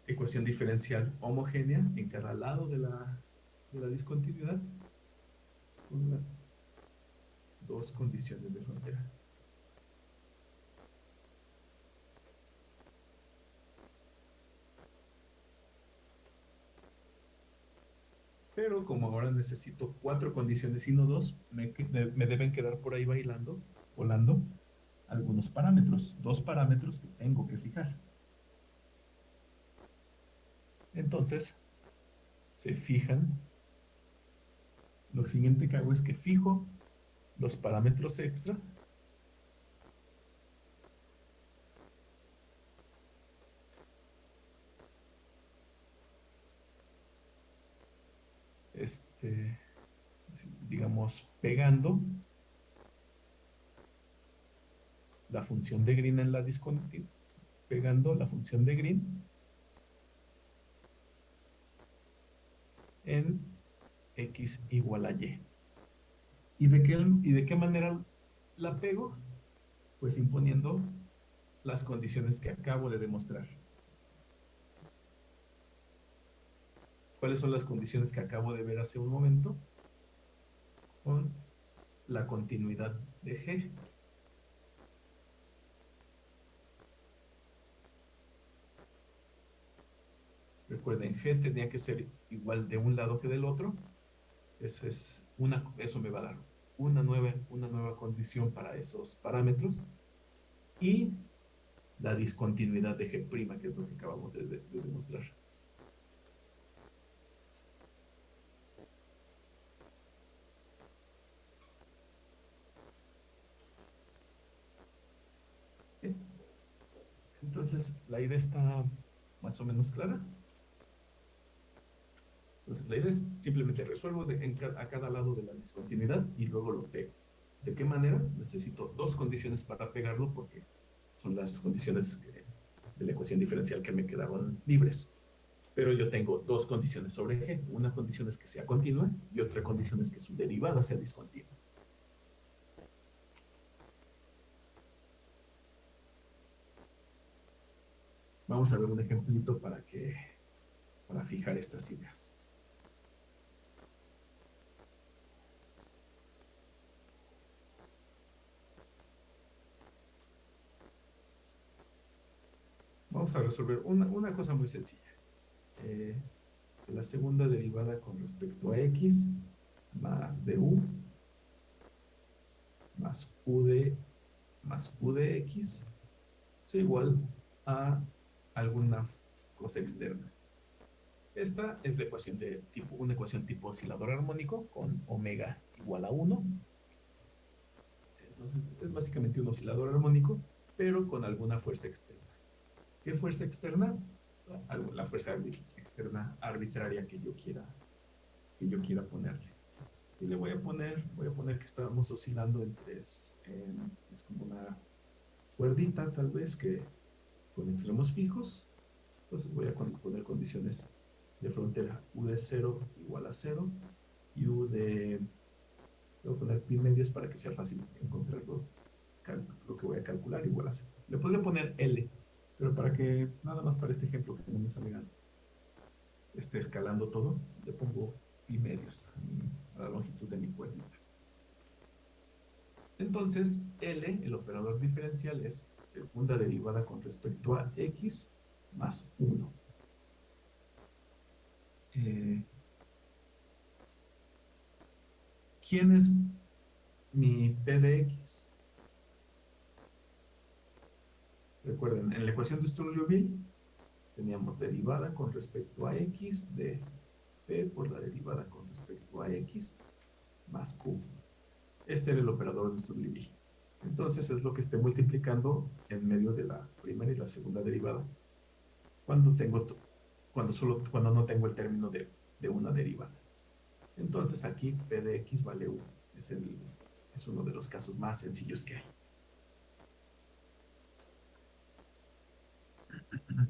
ecuación diferencial homogénea en cada lado de la, de la discontinuidad con las dos condiciones de frontera. Pero como ahora necesito cuatro condiciones y no dos, me, deben quedar por ahí bailando, volando, algunos parámetros, dos parámetros que tengo que fijar. Entonces, se fijan. Lo siguiente que hago es que fijo los parámetros extra. Este, digamos, pegando la función de Green en la discontinuidad, pegando la función de Green en x igual a y. ¿Y de qué, y de qué manera la pego? Pues imponiendo las condiciones que acabo de demostrar. ¿Cuáles son las condiciones que acabo de ver hace un momento? Con la continuidad de G. Recuerden, G tenía que ser igual de un lado que del otro. Esa es una, eso me va a dar una nueva, una nueva condición para esos parámetros. Y la discontinuidad de G', que es lo que acabamos de demostrar. Bien. Entonces, la idea está más o menos clara. Entonces, la idea es simplemente resuelvo a cada lado de la discontinuidad y luego lo pego. ¿De qué manera? Necesito dos condiciones para pegarlo porque son las condiciones de la ecuación diferencial que me quedaron libres. Pero yo tengo dos condiciones sobre G. Una condición es que sea continua y otra condición es que su derivada sea discontinua. Vamos a ver un ejemplito para que para fijar estas ideas. Vamos a resolver una, una cosa muy sencilla. Eh, la segunda derivada con respecto a x más de u más u de más u de x es igual a alguna cosa externa. Esta es la ecuación de tipo, una ecuación tipo oscilador armónico con omega igual a 1. Entonces es básicamente un oscilador armónico, pero con alguna fuerza externa. ¿Qué fuerza externa? La fuerza externa arbitraria que yo quiera, que yo quiera ponerle. Y le voy a poner, voy a poner que estábamos oscilando en tres, en- es como una cuerdita tal vez que con extremos fijos. Entonces voy a poner condiciones de frontera u de 0 igual a 0 y u de voy a poner pi medios para que sea fácil encontrarlo cal- lo que voy a calcular igual a 0 le podría poner L pero para que nada más para este ejemplo que no me salga esté escalando todo le pongo pi medios a, la longitud de mi cuerdita entonces L el operador diferencial es segunda derivada con respecto a x más 1 eh, ¿Quién es mi P de X? Recuerden, en la ecuación de Sturgeon-Liouville teníamos derivada con respecto a X de P por la derivada con respecto a X más Q. Este era el operador de Sturgeon-Liouville. Entonces es lo que esté multiplicando en medio de la primera y la segunda derivada cuando tengo cuando solo cuando no tengo el término de, de una derivada. Entonces aquí P de X vale 1. Es, el, es uno de los casos más sencillos que hay.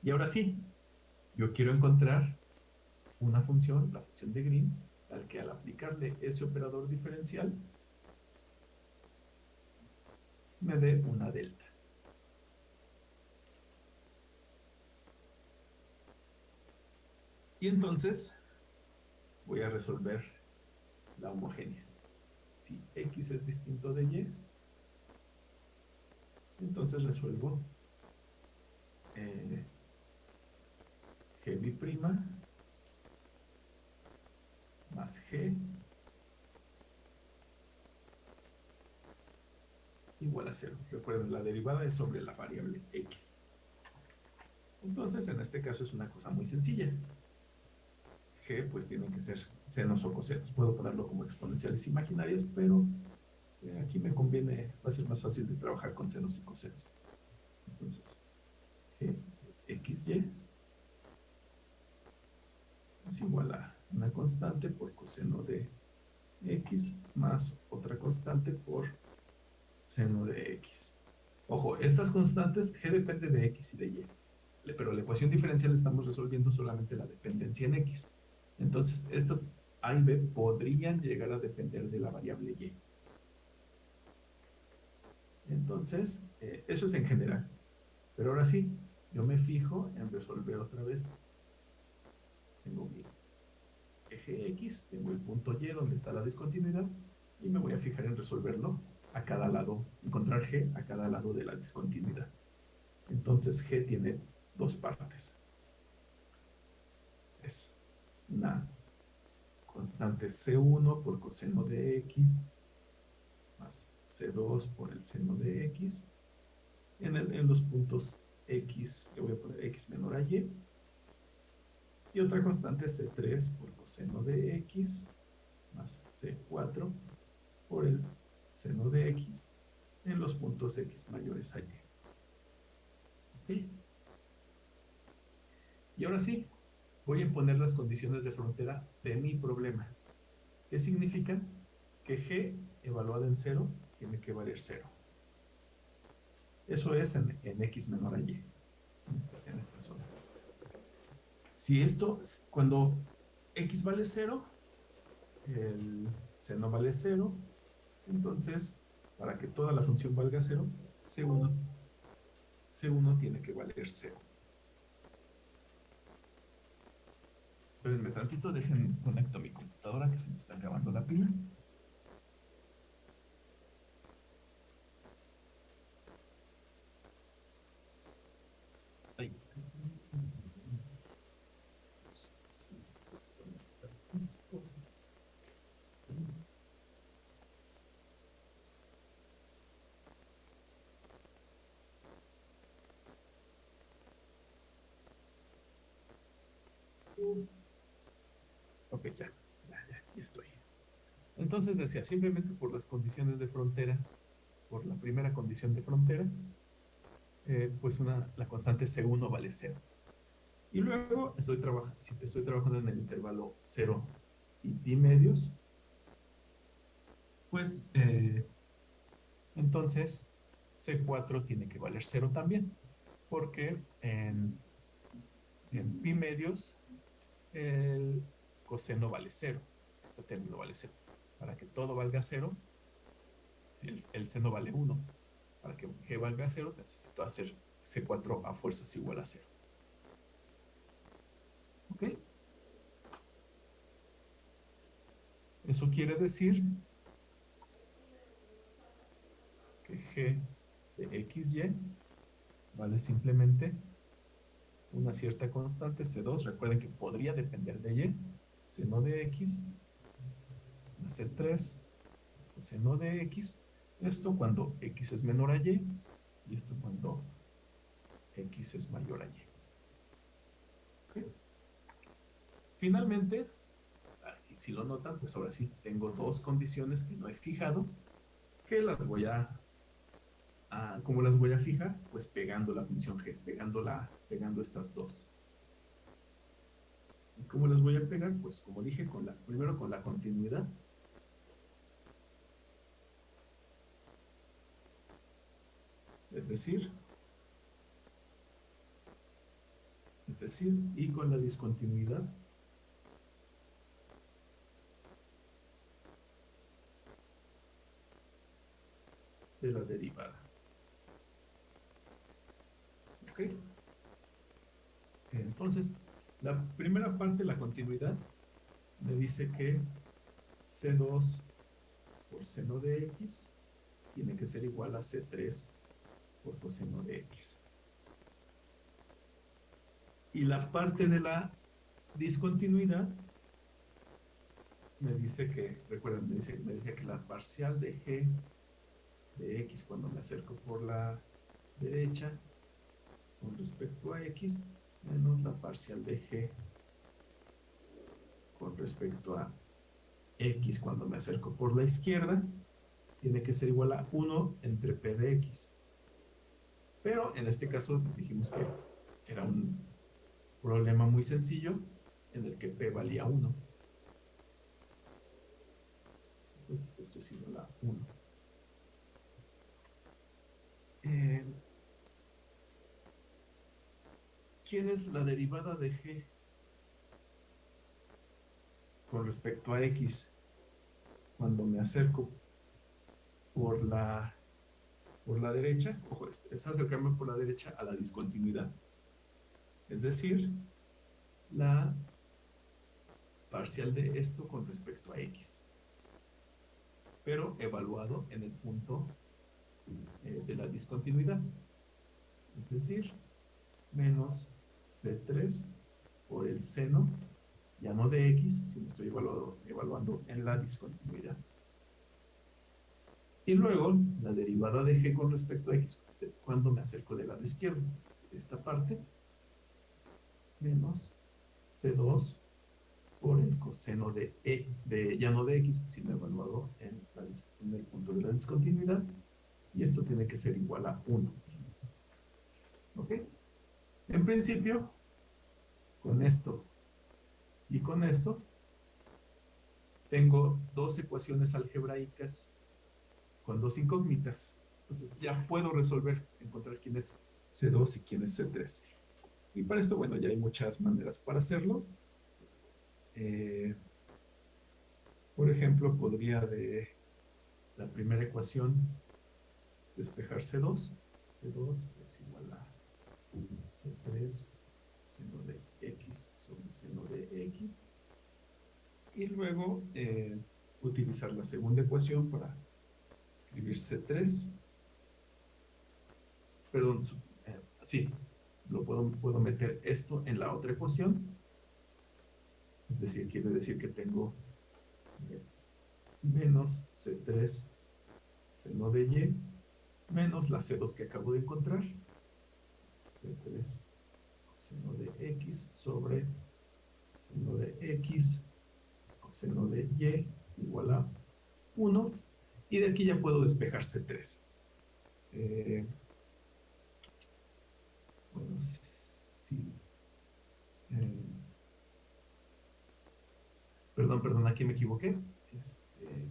Y ahora sí, yo quiero encontrar una función, la función de Green, al que al aplicarle ese operador diferencial me dé una delta. Y entonces voy a resolver la homogénea. Si x es distinto de y, entonces resuelvo eh, g más g igual a cero. Recuerden, la derivada es sobre la variable x. Entonces, en este caso es una cosa muy sencilla. G, pues tienen que ser senos o cosenos. Puedo ponerlo como exponenciales imaginarias, pero eh, aquí me conviene, va a ser más fácil de trabajar con senos y cosenos. Entonces, G, x, y es igual a una constante por coseno de x más otra constante por seno de x. Ojo, estas constantes, g depende de x y de y. Pero la ecuación diferencial estamos resolviendo solamente la dependencia en x. Entonces, estas a y b podrían llegar a depender de la variable y. Entonces, eh, eso es en general. Pero ahora sí, yo me fijo en resolver otra vez. Tengo mi eje X, tengo el punto Y donde está la discontinuidad y me voy a fijar en resolverlo a cada lado, encontrar G a cada lado de la discontinuidad. Entonces G tiene dos partes. Es una constante C1 por coseno de X más C2 por el seno de X. En, el- en los puntos X, le voy a poner X menor a Y. Y otra constante C3 por coseno de X más C4 por el seno de X en los puntos X mayores a Y. Y ahora sí, voy a imponer las condiciones de frontera de mi problema. ¿Qué significa? Que G evaluada en 0 tiene que valer 0. Eso es en, en X menor a Y, en esta, en esta zona. Si esto, cuando X vale 0, el seno vale 0, entonces, para que toda la función valga 0, C1, C1 tiene que valer 0. Espérenme tantito, dejen conecto mi computadora que se me está acabando la pila. Entonces decía, simplemente por las condiciones de frontera, por la primera condición de frontera, eh, pues la constante C1 vale 0. Y luego estoy, trabajando si estoy trabajando en el intervalo 0 y pi medios, pues eh, entonces C4 tiene que valer 0 también, porque en, en pi medios el coseno vale 0, este término vale 0. Para que todo valga 0, si el, el seno vale 1, para que g valga 0, necesito hacer C4 a fuerzas igual a 0. ¿Ok? Eso quiere decir que g de xy vale simplemente una cierta constante C2. Recuerden que podría depender de y, seno de x, más C3, seno de x. Esto cuando x es menor a y y esto cuando x es mayor a y. ¿Ok? Finalmente, si lo notan, pues ahora sí tengo dos condiciones que no he fijado, que las voy a, a ¿cómo las voy a fijar? Pues pegando la función g, pegando, pegando estas dos. ¿Y cómo las voy a pegar? Pues como dije, con la, primero con la continuidad. Es decir, es decir, y con la discontinuidad. de la derivada. ¿Ok? Entonces, la primera parte, la continuidad, me dice que C2 por seno de X tiene que ser igual a C3 por coseno de X. Y la parte de la discontinuidad me dice que, recuerden, me dice, me dice que la parcial de G de X cuando me acerco por la derecha con respecto a X menos la parcial de G con respecto a X cuando me acerco por la izquierda tiene que ser igual a 1 entre P de X. Pero en este caso dijimos que era un problema muy sencillo en el que P valía 1. Entonces esto es igual a 1. Eh, ¿Quién es la derivada de G con respecto a X cuando me acerco por la por la derecha? Ojo, es, es acercarme por la derecha a la discontinuidad. Es decir, la parcial de esto con respecto a X. Pero evaluado en el punto eh, de la discontinuidad. Es decir, menos C3 por el seno, ya no de X, sino estoy evaluado, evaluando en la discontinuidad. Y luego, la derivada de G con respecto a X, cuando me acerco del lado izquierdo, esta parte, menos C2 por el coseno de E, de, ya no de X, sino evaluado en, la, en el punto de la discontinuidad, y esto tiene que ser igual a 1. ¿Ok? En principio, con esto y con esto, tengo dos ecuaciones algebraicas con dos incógnitas. Entonces ya puedo resolver, encontrar quién es C2 y quién es C3. Y para esto, bueno, ya hay muchas maneras para hacerlo. Eh, por ejemplo, podría de la primera ecuación despejar C2. C2 es igual a C3 seno de X sobre seno de X. Y luego eh, utilizar la segunda ecuación para escribir C3. Perdón, eh, sí, lo puedo, puedo meter esto en la otra ecuación. Es decir, quiere decir que tengo eh, menos C3 seno de Y menos la C2 que acabo de encontrar. C3 seno de X sobre seno de X seno de Y igual a 1 y de aquí ya puedo despejar C3. Eh, bueno, sí. Eh, perdón, perdón, aquí me equivoqué. Este,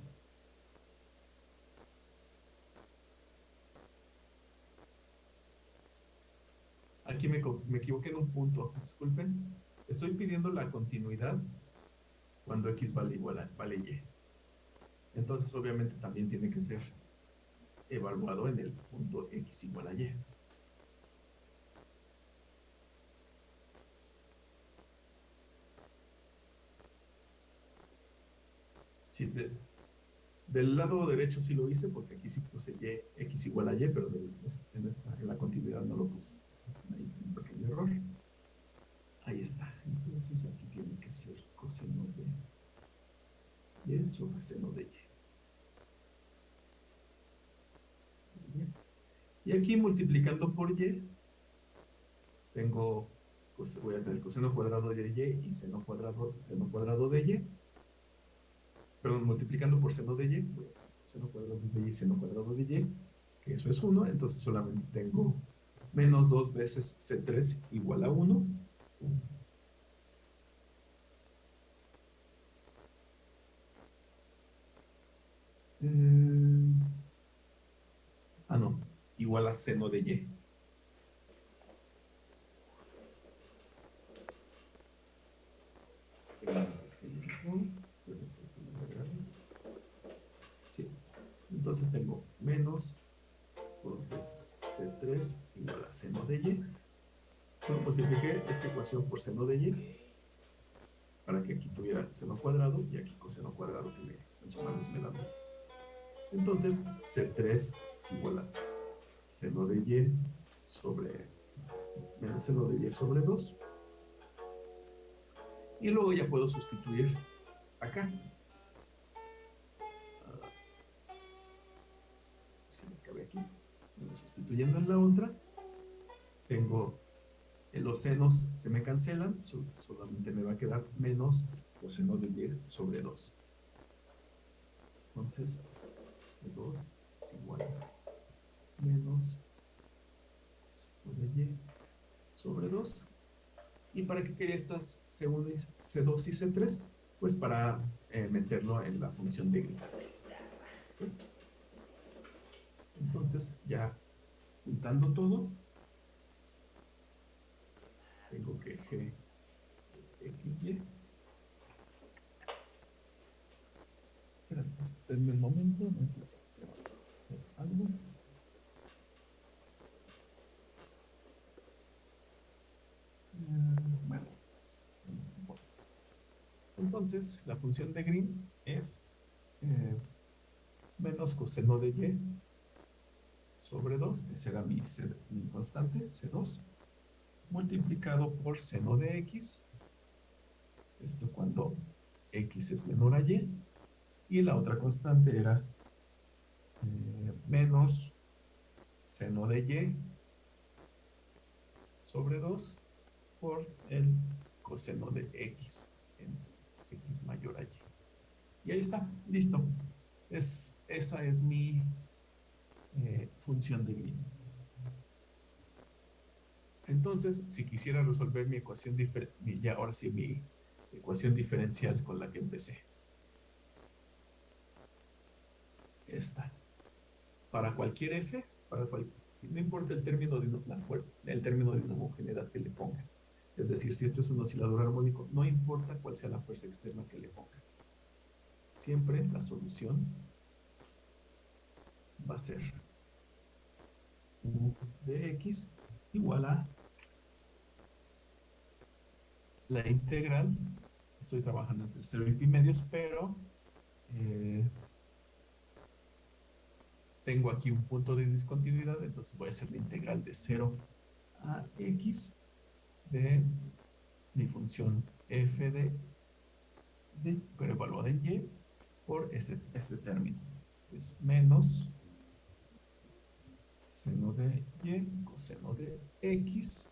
aquí me, me equivoqué en un punto, disculpen. Estoy pidiendo la continuidad cuando x vale igual a vale y. Entonces, obviamente, también tiene que ser evaluado en el punto x igual a y. Sí, de- del lado derecho sí lo hice porque aquí sí puse y, x igual a y, pero en la continuidad no lo puse. Ahí un pequeño error. Ahí está. Entonces aquí tiene que ser coseno de y sobre seno de y. Bien. Y aquí multiplicando por y, tengo, pues voy a tener coseno cuadrado de y y seno cuadrado, seno cuadrado de y. Perdón, multiplicando por seno de y, voy a tener seno cuadrado de y, seno cuadrado de y, que eso es 1, entonces solamente tengo menos 2 veces C3 igual a 1. Eh, ah, no, igual a seno de y. Entonces tengo menos dos veces C3 igual a seno de y. Bueno, multipliqué esta ecuación por seno de y para que aquí tuviera seno cuadrado y aquí coseno cuadrado que me, me da uno. Entonces, C3 es igual a seno de y sobre menos seno de y sobre 2. Y luego ya puedo sustituir acá. Ah, si me cabe aquí. Sustituyendo en la otra, tengo los senos se me cancelan, so- solamente me va a quedar menos coseno de y sobre 2. Entonces, C2 es igual a menos coseno de y sobre 2. ¿Y para qué quería estas C1 y C2 y C3? Pues para eh, meterlo en la función de grito. Entonces, ya juntando todo, tengo que G XY. Espérame, espérenme un momento, necesito hacer algo. Mm, Bueno. Bueno. Entonces, la función de Green es eh, menos coseno de y sobre 2, ese era mi, constante, C2, multiplicado por seno de x, esto cuando x es menor a y, y la otra constante era eh, menos seno de y sobre 2 por el coseno de x mayor a y. Ahí está, listo. Es, esa es mi eh, función de Green. Entonces, si quisiera resolver mi ecuación diferencial, ya ahora sí mi ecuación diferencial con la que empecé. Esta. Para cualquier f, para cual, no importa el término de la el término de homogeneidad que le ponga. Es decir, si esto es un oscilador armónico, no importa cuál sea la fuerza externa que le ponga. Siempre la solución va a ser u de x igual a la integral, estoy trabajando entre 0 y pi medios, pero eh, tengo aquí un punto de discontinuidad, entonces voy a hacer la integral de 0 a x de mi función f de, pero evaluada en y por ese, ese término. Es menos seno de y coseno de x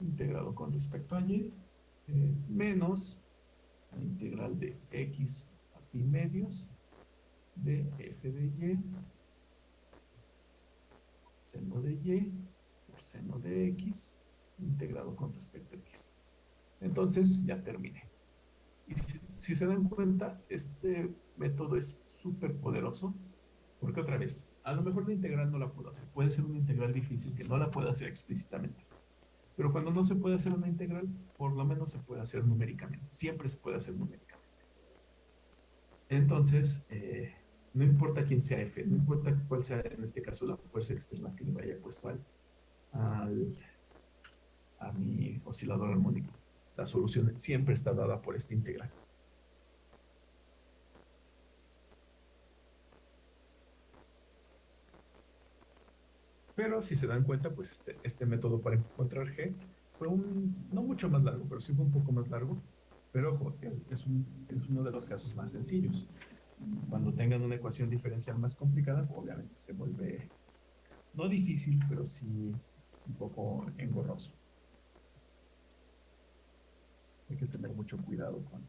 integrado con respecto a y eh, menos la integral de x a pi medios de f de y seno de y por seno de x integrado con respecto a x. Entonces ya terminé. Y si, si se dan cuenta, este método es súper poderoso porque otra vez, a lo mejor la integral no la puedo hacer. Puede ser una integral difícil que no la pueda hacer explícitamente. Pero cuando no se puede hacer una integral, por lo menos se puede hacer numéricamente. Siempre se puede hacer numéricamente. Entonces, eh, no importa quién sea f, no importa cuál sea en este caso la fuerza externa que le vaya puesto al, al, a mi oscilador armónico. La solución siempre está dada por esta integral. Pero si se dan cuenta, pues este, este método para encontrar G fue un, no mucho más largo, pero sí fue un poco más largo. Pero ojo, es, un, es uno de los casos más sencillos. Cuando tengan una ecuación diferencial más complicada, obviamente se vuelve, no difícil, pero sí un poco engorroso. Hay que tener mucho cuidado con,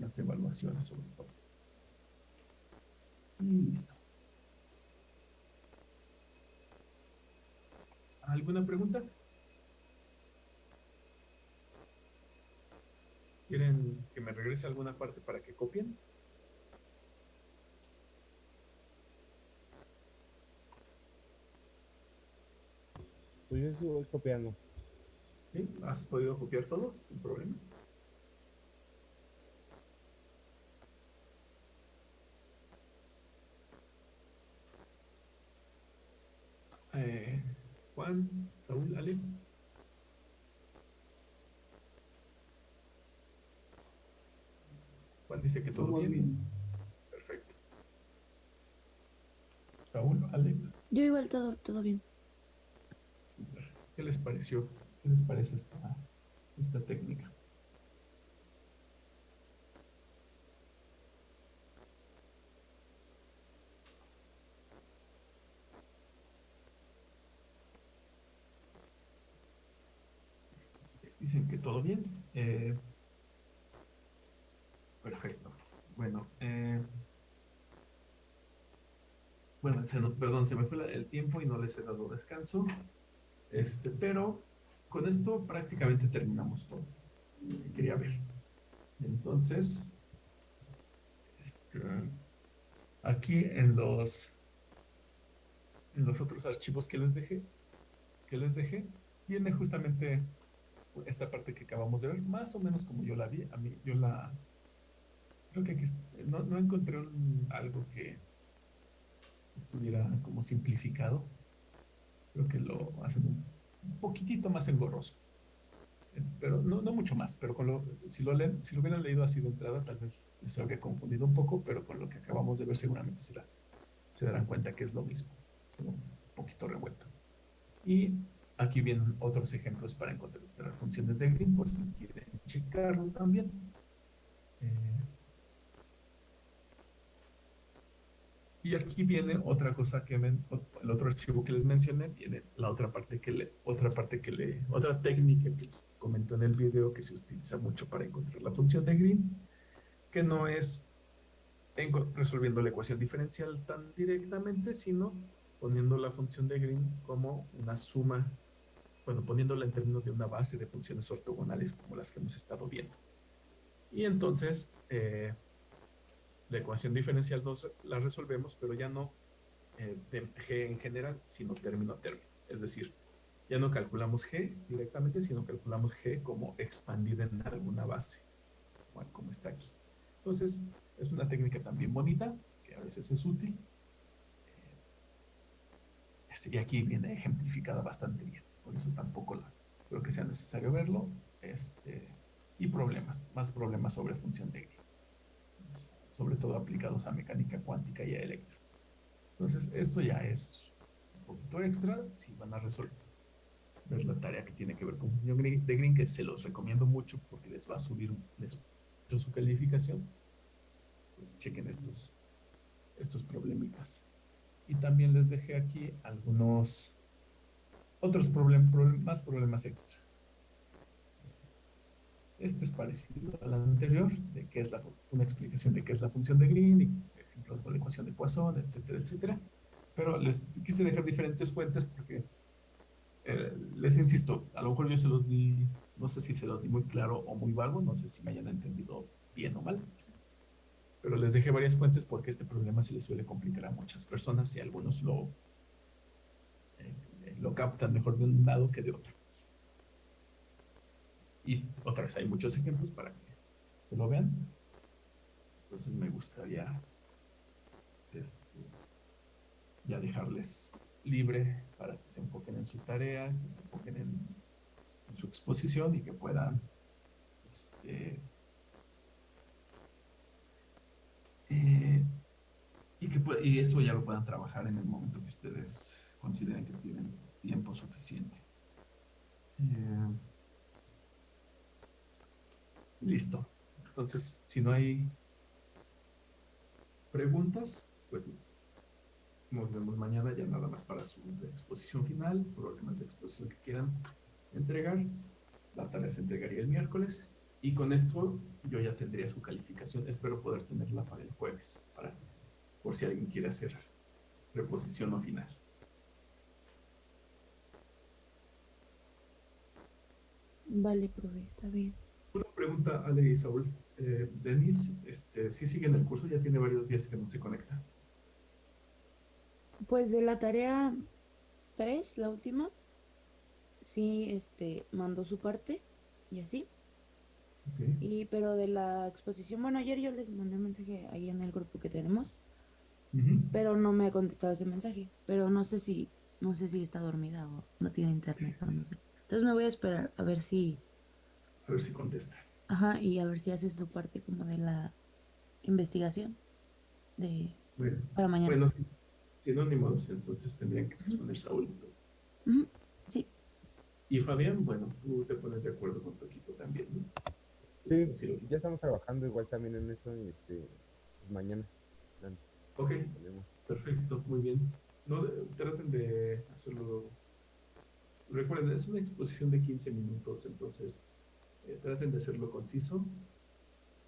las evaluaciones sobre todo. Y listo. ¿Alguna pregunta? ¿Quieren que me regrese alguna parte para que copien? Pues yo voy copiando. ¿Sí? ¿Has podido copiar todo sin problema? Eh, Juan, Saúl, Ale. Juan dice que todo, Todo bien. bien. Perfecto. Saúl, Ale, Yo igual todo, todo bien. ¿qué les pareció? ¿Qué les parece esta, esta técnica? Dicen que todo bien. Eh, perfecto. Bueno, eh, bueno, perdón, se me fue el tiempo y no les he dado descanso. Este, pero con esto prácticamente terminamos todo lo que quería ver. Entonces, este, aquí en los en los otros archivos que les dejé, que les dejé, viene justamente esta parte que acabamos de ver, más o menos como yo la vi, a mí, yo la, creo que aquí no, no encontré algo que estuviera como simplificado, creo que lo hacen un poquitito más engorroso, Eh, pero no, no mucho más, pero con lo, si lo leen, si lo hubieran leído así de entrada, tal vez les habría confundido un poco, pero con lo que acabamos de ver seguramente se darán cuenta que es lo mismo, un poquito revuelto. Y aquí vienen otros ejemplos para encontrar funciones de Green, por si quieren checarlo también. Eh, y aquí viene otra cosa que el otro archivo que les mencioné, viene la otra parte que le, otra parte que le, otra técnica que les comento en el video que se utiliza mucho para encontrar la función de Green, que no es resolviendo la ecuación diferencial tan directamente, sino poniendo la función de Green como una suma, bueno, poniéndola en términos de una base de funciones ortogonales como las que hemos estado viendo. Y entonces, eh, la ecuación diferencial nos la resolvemos, pero ya no eh, G en general, sino término a término. Es decir, ya no calculamos G directamente, sino calculamos G como expandida en alguna base, como está aquí. Entonces, es una técnica también bonita, que a veces es útil. Eh, Y aquí viene ejemplificada bastante bien, por eso tampoco la, creo que sea necesario verlo. Este, y problemas, más problemas sobre función de sobre todo aplicados a mecánica cuántica y a electro. Entonces, esto ya es un poquito extra si van a resolver ver la tarea que tiene que ver con función de Green, que se los recomiendo mucho porque les va a subir les, su calificación. Pues chequen estos, estos problemitas. Y también les dejé aquí algunos otros problem- problem- más problemas extra. Este es parecido al anterior, de qué es la, una explicación de qué es la función de Green y ejemplo, con la ecuación de Poisson, etcétera, etcétera. Pero les quise dejar diferentes fuentes porque eh, les insisto, a lo mejor yo se los di, no sé si se los di muy claro o muy vago, no sé si me hayan entendido bien o mal. Pero les dejé varias fuentes porque este problema se le suele complicar a muchas personas y algunos lo, eh, lo captan mejor de un lado que de otro. Y otra vez, hay muchos ejemplos para que, lo vean. Entonces me gustaría este, ya dejarles libre para que se enfoquen en su tarea, que se enfoquen en, su exposición y que puedan este, eh, y que y esto ya lo puedan trabajar en el momento que ustedes consideren que tienen tiempo suficiente. Eh, listo. Entonces, si no hay preguntas, pues nos vemos mañana ya nada más para su exposición final, problemas de exposición que quieran entregar. La tarea se entregaría el miércoles y con esto yo ya tendría su calificación. Espero poder tenerla para el jueves, para, por si alguien quiere hacer reposición o final. Vale, profe, está bien. Pregunta, Ale y Saúl. Eh, Denis, este, ¿sí sigue en el curso? Ya tiene varios días que no se conecta. Pues de la tarea 3, la última, sí, este, mandó su parte y así. Y, pero de la exposición, bueno, ayer yo les mandé un mensaje ahí en el grupo que tenemos, pero no me ha contestado ese mensaje. Pero no sé si, no sé si está dormida o no tiene internet o no sé. Entonces me voy a esperar a ver si, A ver si contesta. Ajá, y a ver si hace su parte como de la investigación de Bueno, para mañana. bueno si, si no, ni modos, entonces tendrían que responder Saúl y tú. Ujú, Sí, Y Fabián, bueno, tú te pones de acuerdo con tu equipo también, ¿no? Sí, ya estamos trabajando igual también en eso y este, pues mañana Ok, perfecto, muy bien. No, de- traten de hacerlo. Recuerden, es una exposición de 15 minutos, entonces eh, traten de hacerlo conciso.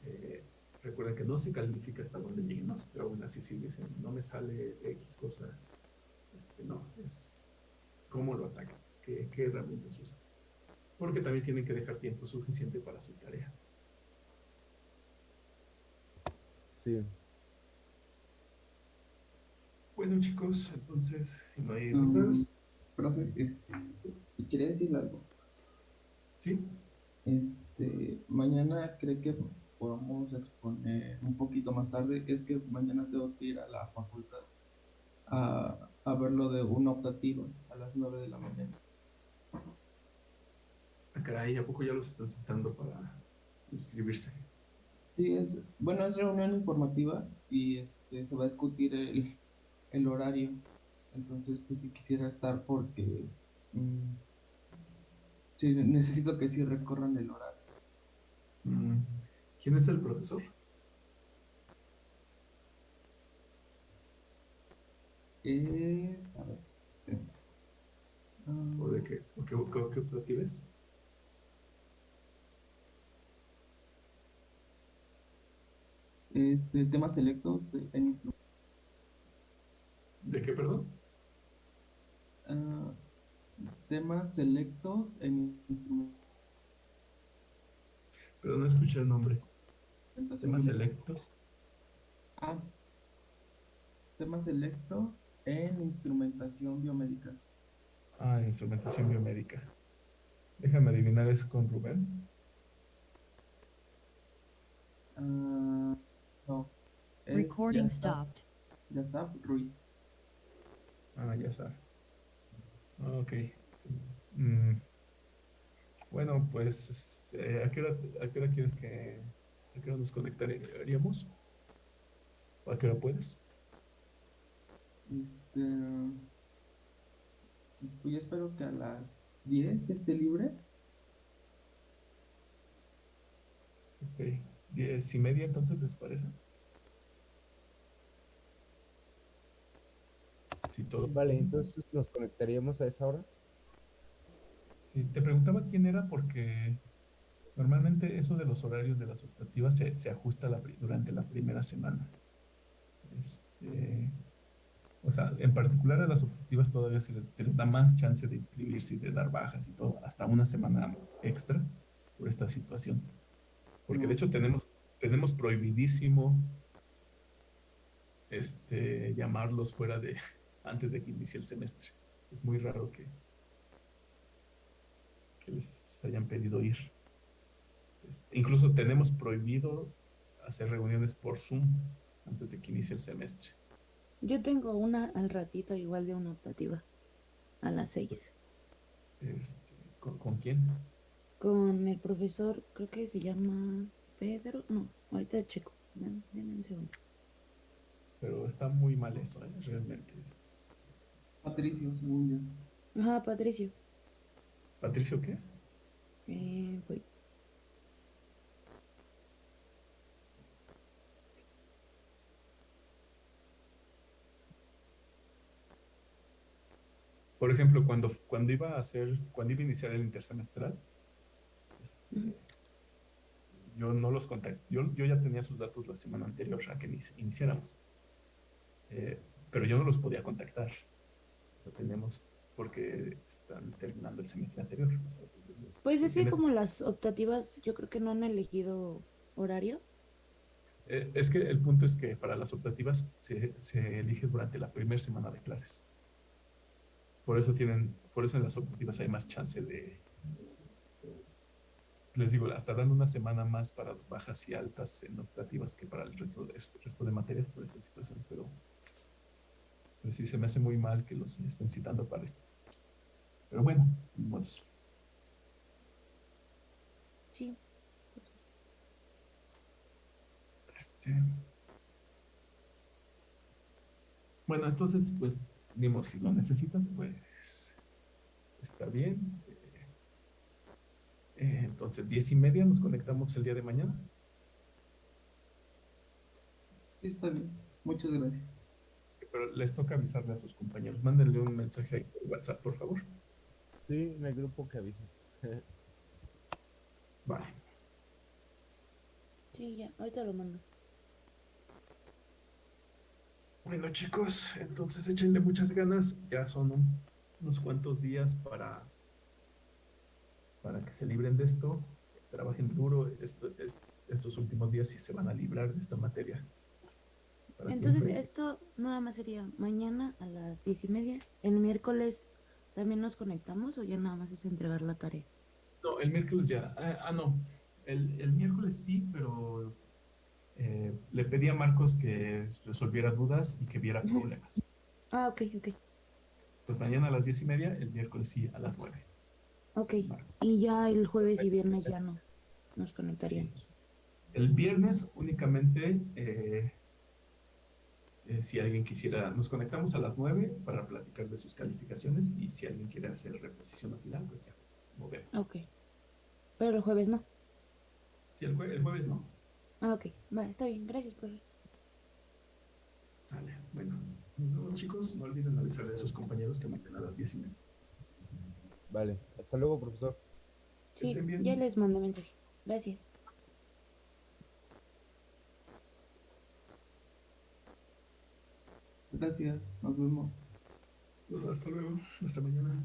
Eh, recuerden que no se califica hasta donde lleguen, no, pero aún así si dicen, no me sale X cosa, este, no, es cómo lo atacan, qué, qué herramientas usan. Porque también tienen que dejar tiempo suficiente para su tarea. Sí, Bueno, chicos, entonces, si no hay Mm. dudas, Profe, este, quería decirle algo. ¿sí? Este, mañana cree que podamos exponer un poquito más tarde. Es que mañana tengo que ir a la facultad a, a ver lo de una optativa a las 9 de la mañana. Ah, caray, ¿a poco ya los están citando para inscribirse? Sí, es, bueno, es reunión informativa y este, se va a discutir el, el horario. Entonces, pues sí quisiera estar porque mm, sí, necesito que sí recorran el horario. Mm, ¿Quién es el profesor? Es, a ver. Ah, ¿O de qué? ¿O qué, qué, qué es? este, temas selectos de, en ¿De qué, perdón? ah, temas selectos en instrumentación. Pero no escuché el nombre. Temas selectos. Ah, temas selectos en instrumentación biomédica. Ah, instrumentación biomédica. Déjame adivinar, ¿es con Rubén? Ah, no. es Recording Yasaf- stopped. Yasaf Ruiz. Ah, ya está. Ok. Mm, Bueno, pues, eh, ¿a qué hora, a qué hora quieres que, a qué hora nos conectaríamos? ¿O a qué hora puedes? Este, pues yo espero que a las 10 esté libre. Ok. ¿Diez y media entonces les parece? Sí, todo. vale, entonces nos conectaríamos a esa hora. Te preguntaba quién era porque normalmente eso de los horarios de las optativas se, se ajusta durante la primera semana. Este, o sea, en particular a las optativas todavía se les, se les da más chance de inscribirse y de dar bajas y todo, hasta una semana extra por esta situación. Porque de hecho tenemos, tenemos prohibidísimo este, llamarlos fuera de, antes de que inicie el semestre. Es muy raro que les hayan pedido ir. Este, incluso tenemos prohibido hacer reuniones por Zoom antes de que inicie el semestre. Yo tengo una al ratito igual de una optativa. A las seis. Este, ¿con, con quién? Con el profesor, creo que se llama Pedro. No, ahorita checo. Dame un segundo. Pero está muy mal eso, ¿eh? realmente. Es... Patricio, según yo. Ajá, Patricio. ¿Patricio qué? Eh, voy. Por ejemplo, cuando, cuando iba a hacer, cuando iba a iniciar el intersemestral, este, yo no los contacté, yo, yo ya tenía sus datos la semana anterior a que inici- iniciáramos. Eh, pero yo no los podía contactar. Lo tenemos porque terminando el semestre anterior. Pues es que como las optativas, yo creo que no han elegido horario. Eh, es que el punto es que para las optativas se, se elige durante la primera semana de clases. Por eso tienen, por eso en las optativas hay más chance de, les digo, hasta dan una semana más para bajas y altas en optativas que para el resto de, el resto de materias por esta situación, pero, pero sí se me hace muy mal que los estén citando para esto. Pero bueno, modos. Sí. Este... Bueno, entonces, pues, dimos, si lo necesitas, pues, está bien. Eh, entonces, diez y media nos conectamos el día de mañana. Sí, está bien. Muchas gracias. Pero les toca avisarle a sus compañeros. Mándenle un mensaje ahí por WhatsApp, por favor. Sí, en el grupo que avisa. Vale. Sí, ya, ahorita lo mando. Bueno, chicos, entonces échenle muchas ganas. Ya son un- unos cuantos días para, para que se libren de esto. Trabajen duro esto, es- estos últimos días y se van a librar de esta materia. Entonces, siempre. esto nada más sería mañana a las diez y media. El miércoles también nos conectamos o ya nada más es entregar la tarea. No, el miércoles ya. Ah, ah, no. El, el miércoles sí, pero eh, le pedí a Marcos que resolviera dudas y que viera problemas. Ah, ok, ok. Pues mañana a las diez y media, el miércoles sí a las nueve. Ok. Y ya el jueves y viernes ya no nos conectaríamos. El viernes únicamente, eh, eh, si alguien quisiera, nos conectamos a las 9 para platicar de sus calificaciones y si alguien quiere hacer reposición al final, pues ya, movemos. Ok. Pero el jueves no. Sí, el, jue- el jueves no. Ah, ok. Va, está bien. Gracias, profe. Sale. Bueno, nos vemos chicos. No olviden avisarle a sus compañeros que mañana a las 10 y media. Vale, hasta luego, profesor. Sí, ya les mando mensaje. Gracias. Gracias. Nos vemos. Hasta luego. Hasta mañana.